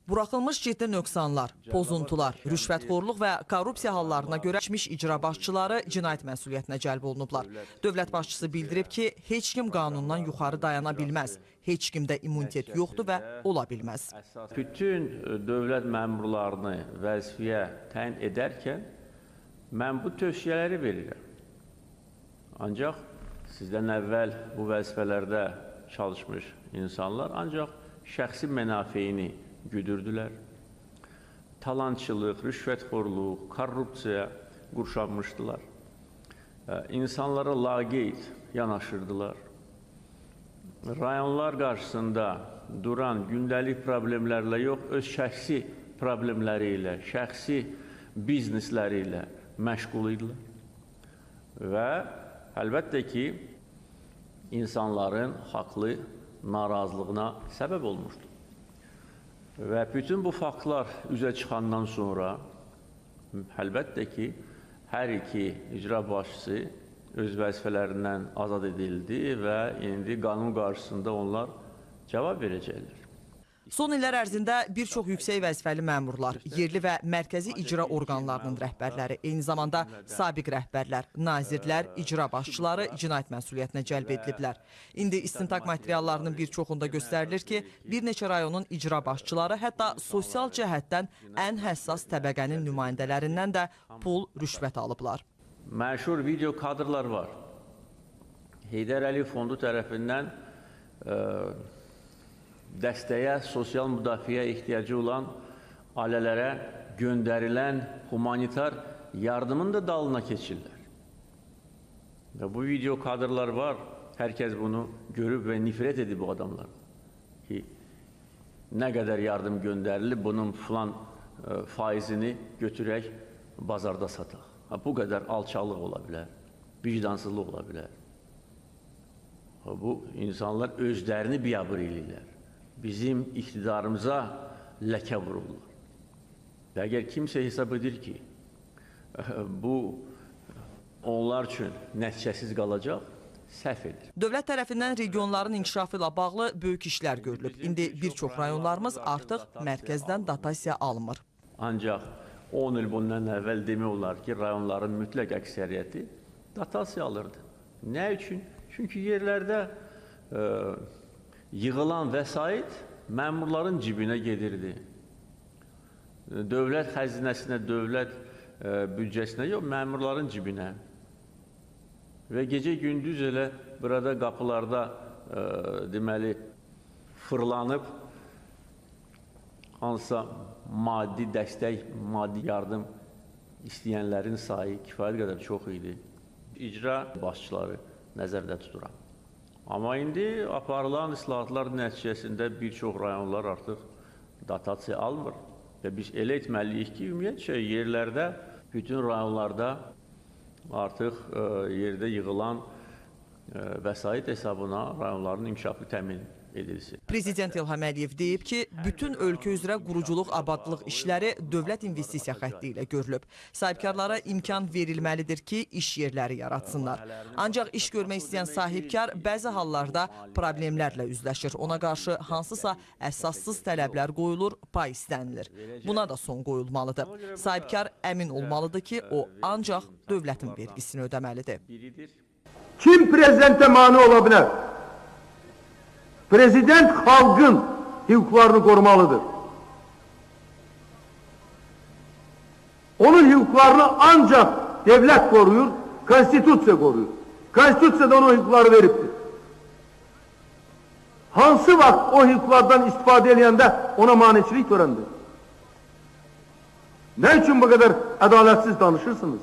Buraxılmış ciddi nöqsanlar, pozuntular, rüşvətxorluq və korrupsiya hallarına görə keçmiş icra başçıları cinayət məsuliyyətinə cəlb olunublar. Dövlət başçısı bildirib ki, heç kim qanundan yuxarı dayana bilməz, heç kimdə immunitet yoxdur və ola bilməz. Bütün e, dövlət məmurlarını vəzifəyə təyin edərkən mən bu tövsiyələri verirəm. Ancaq sizdən əvvəl bu vəzifələrdə çalışmış insanlar ancaq şəxsi mənafeyini güdürdülər. Talançılıq, rüşvətxorluq, korrupsiya qurşanmışdılar. İnsanlara laqeyd yanaşırdılar. rayonlar qarşısında duran gündəlik problemlərlə yox, öz şəxsi problemləri ilə, şəxsi biznesləri ilə məşğul idilər. Və əlbəttə ki, insanların haqlı narazılığına səbəb olmuşdur. Və bütün bu faktlar üzə çıxandan sonra əlbəttə ki, hər iki icra başçısı öz vəzifələrindən azad edildi və indi qanun qarşısında onlar cavab verəcəklər. Son illər ərzində bir çox yüksək vəzifəli məmurlar, yerli və mərkəzi icra orqanlarının rəhbərləri, eyni zamanda sabiq rəhbərlər, nazirlər, icra başçıları cinayət məsuliyyətinə cəlb ediliblər. İndi istintaq materiallarının bir çoxunda göstərilir ki, bir neçə rayonun icra başçıları hətta sosial cəhətdən ən həssas təbəqənin nümayəndələrindən də pul, rüşvət alıblar. Məşhur video kadrlar var. Heydər Əliyev fondu tərəfindən ə, dəstəyə, sosial müdafiə ehtiyacı olan ailələrə göndərilən humanitar yardımın da dalına keçirlər. Və bu video kadrlar var. Hər kəs bunu görüb və nifrət edib bu adamlar. Ki, nə qədər yardım göndərilib, bunun filan ə, faizini götürək, bazarda sataq. Ha, bu qədər alçalıq ola bilər, vicdansızlıq ola bilər. Ha, bu insanlar özlərini biabır eləyirlər. Bizim iqtidarımıza ləkə vururlar. Və əgər kimsə hesab edir ki, bu onlar üçün nəticəsiz qalacaq, səhv edir. Dövlət tərəfindən regionların inkişafı ilə bağlı böyük işlər görülüb. İndi bir çox rayonlarımız artıq mərkəzdən dotasiya almır. Ancaq 10 il bundan əvvəl demək olar ki, rayonların mütləq əksəriyyəti dotasiya alırdı. Nə üçün? Çünki yerlərdə ə, yığılan vəsait məmurların cibinə gedirdi. Dövlət xəzinəsinə, dövlət ə, büdcəsinə yox, məmurların cibinə. Və gecə-gündüz elə burada qapılarda ə, deməli fırlanıb hansısa maddi dəstək, maddi yardım istəyənlərin sayı kifayət qədər çox idi. İcra başçıları nəzərdə tuturam. Amma indi aparılan islahatlar nəticəsində bir çox rayonlar artıq dotasiya almır. Və biz elə etməliyik ki, ümumiyyətcə yerlərdə, bütün rayonlarda artıq ə, yerdə yığılan ə, vəsait hesabına rayonların inkişafı təmin edilsin. Prezident İlham Əliyev deyib ki, bütün ölkə üzrə quruculuq, abadlıq işləri dövlət investisiya xətti ilə görülüb. Sahibkarlara imkan verilməlidir ki, iş yerləri yaratsınlar. Ancaq iş görmək istəyən sahibkar bəzi hallarda problemlərlə üzləşir. Ona qarşı hansısa əsassız tələblər qoyulur, pay istənilir. Buna da son qoyulmalıdır. Sahibkar əmin olmalıdır ki, o ancaq dövlətin vergisini ödəməlidir. Kim prezidente mani ola bilər? Prezident halkın hukuklarını korumalıdır. Onun hukuklarını ancak devlet koruyor, konstitüsyon koruyor. Konstitüsyon onun hukukları veriptir. Hansı vakt o hukuklardan istifade edilende ona maniçilik törendir. Ne için bu kadar adaletsiz danışırsınız?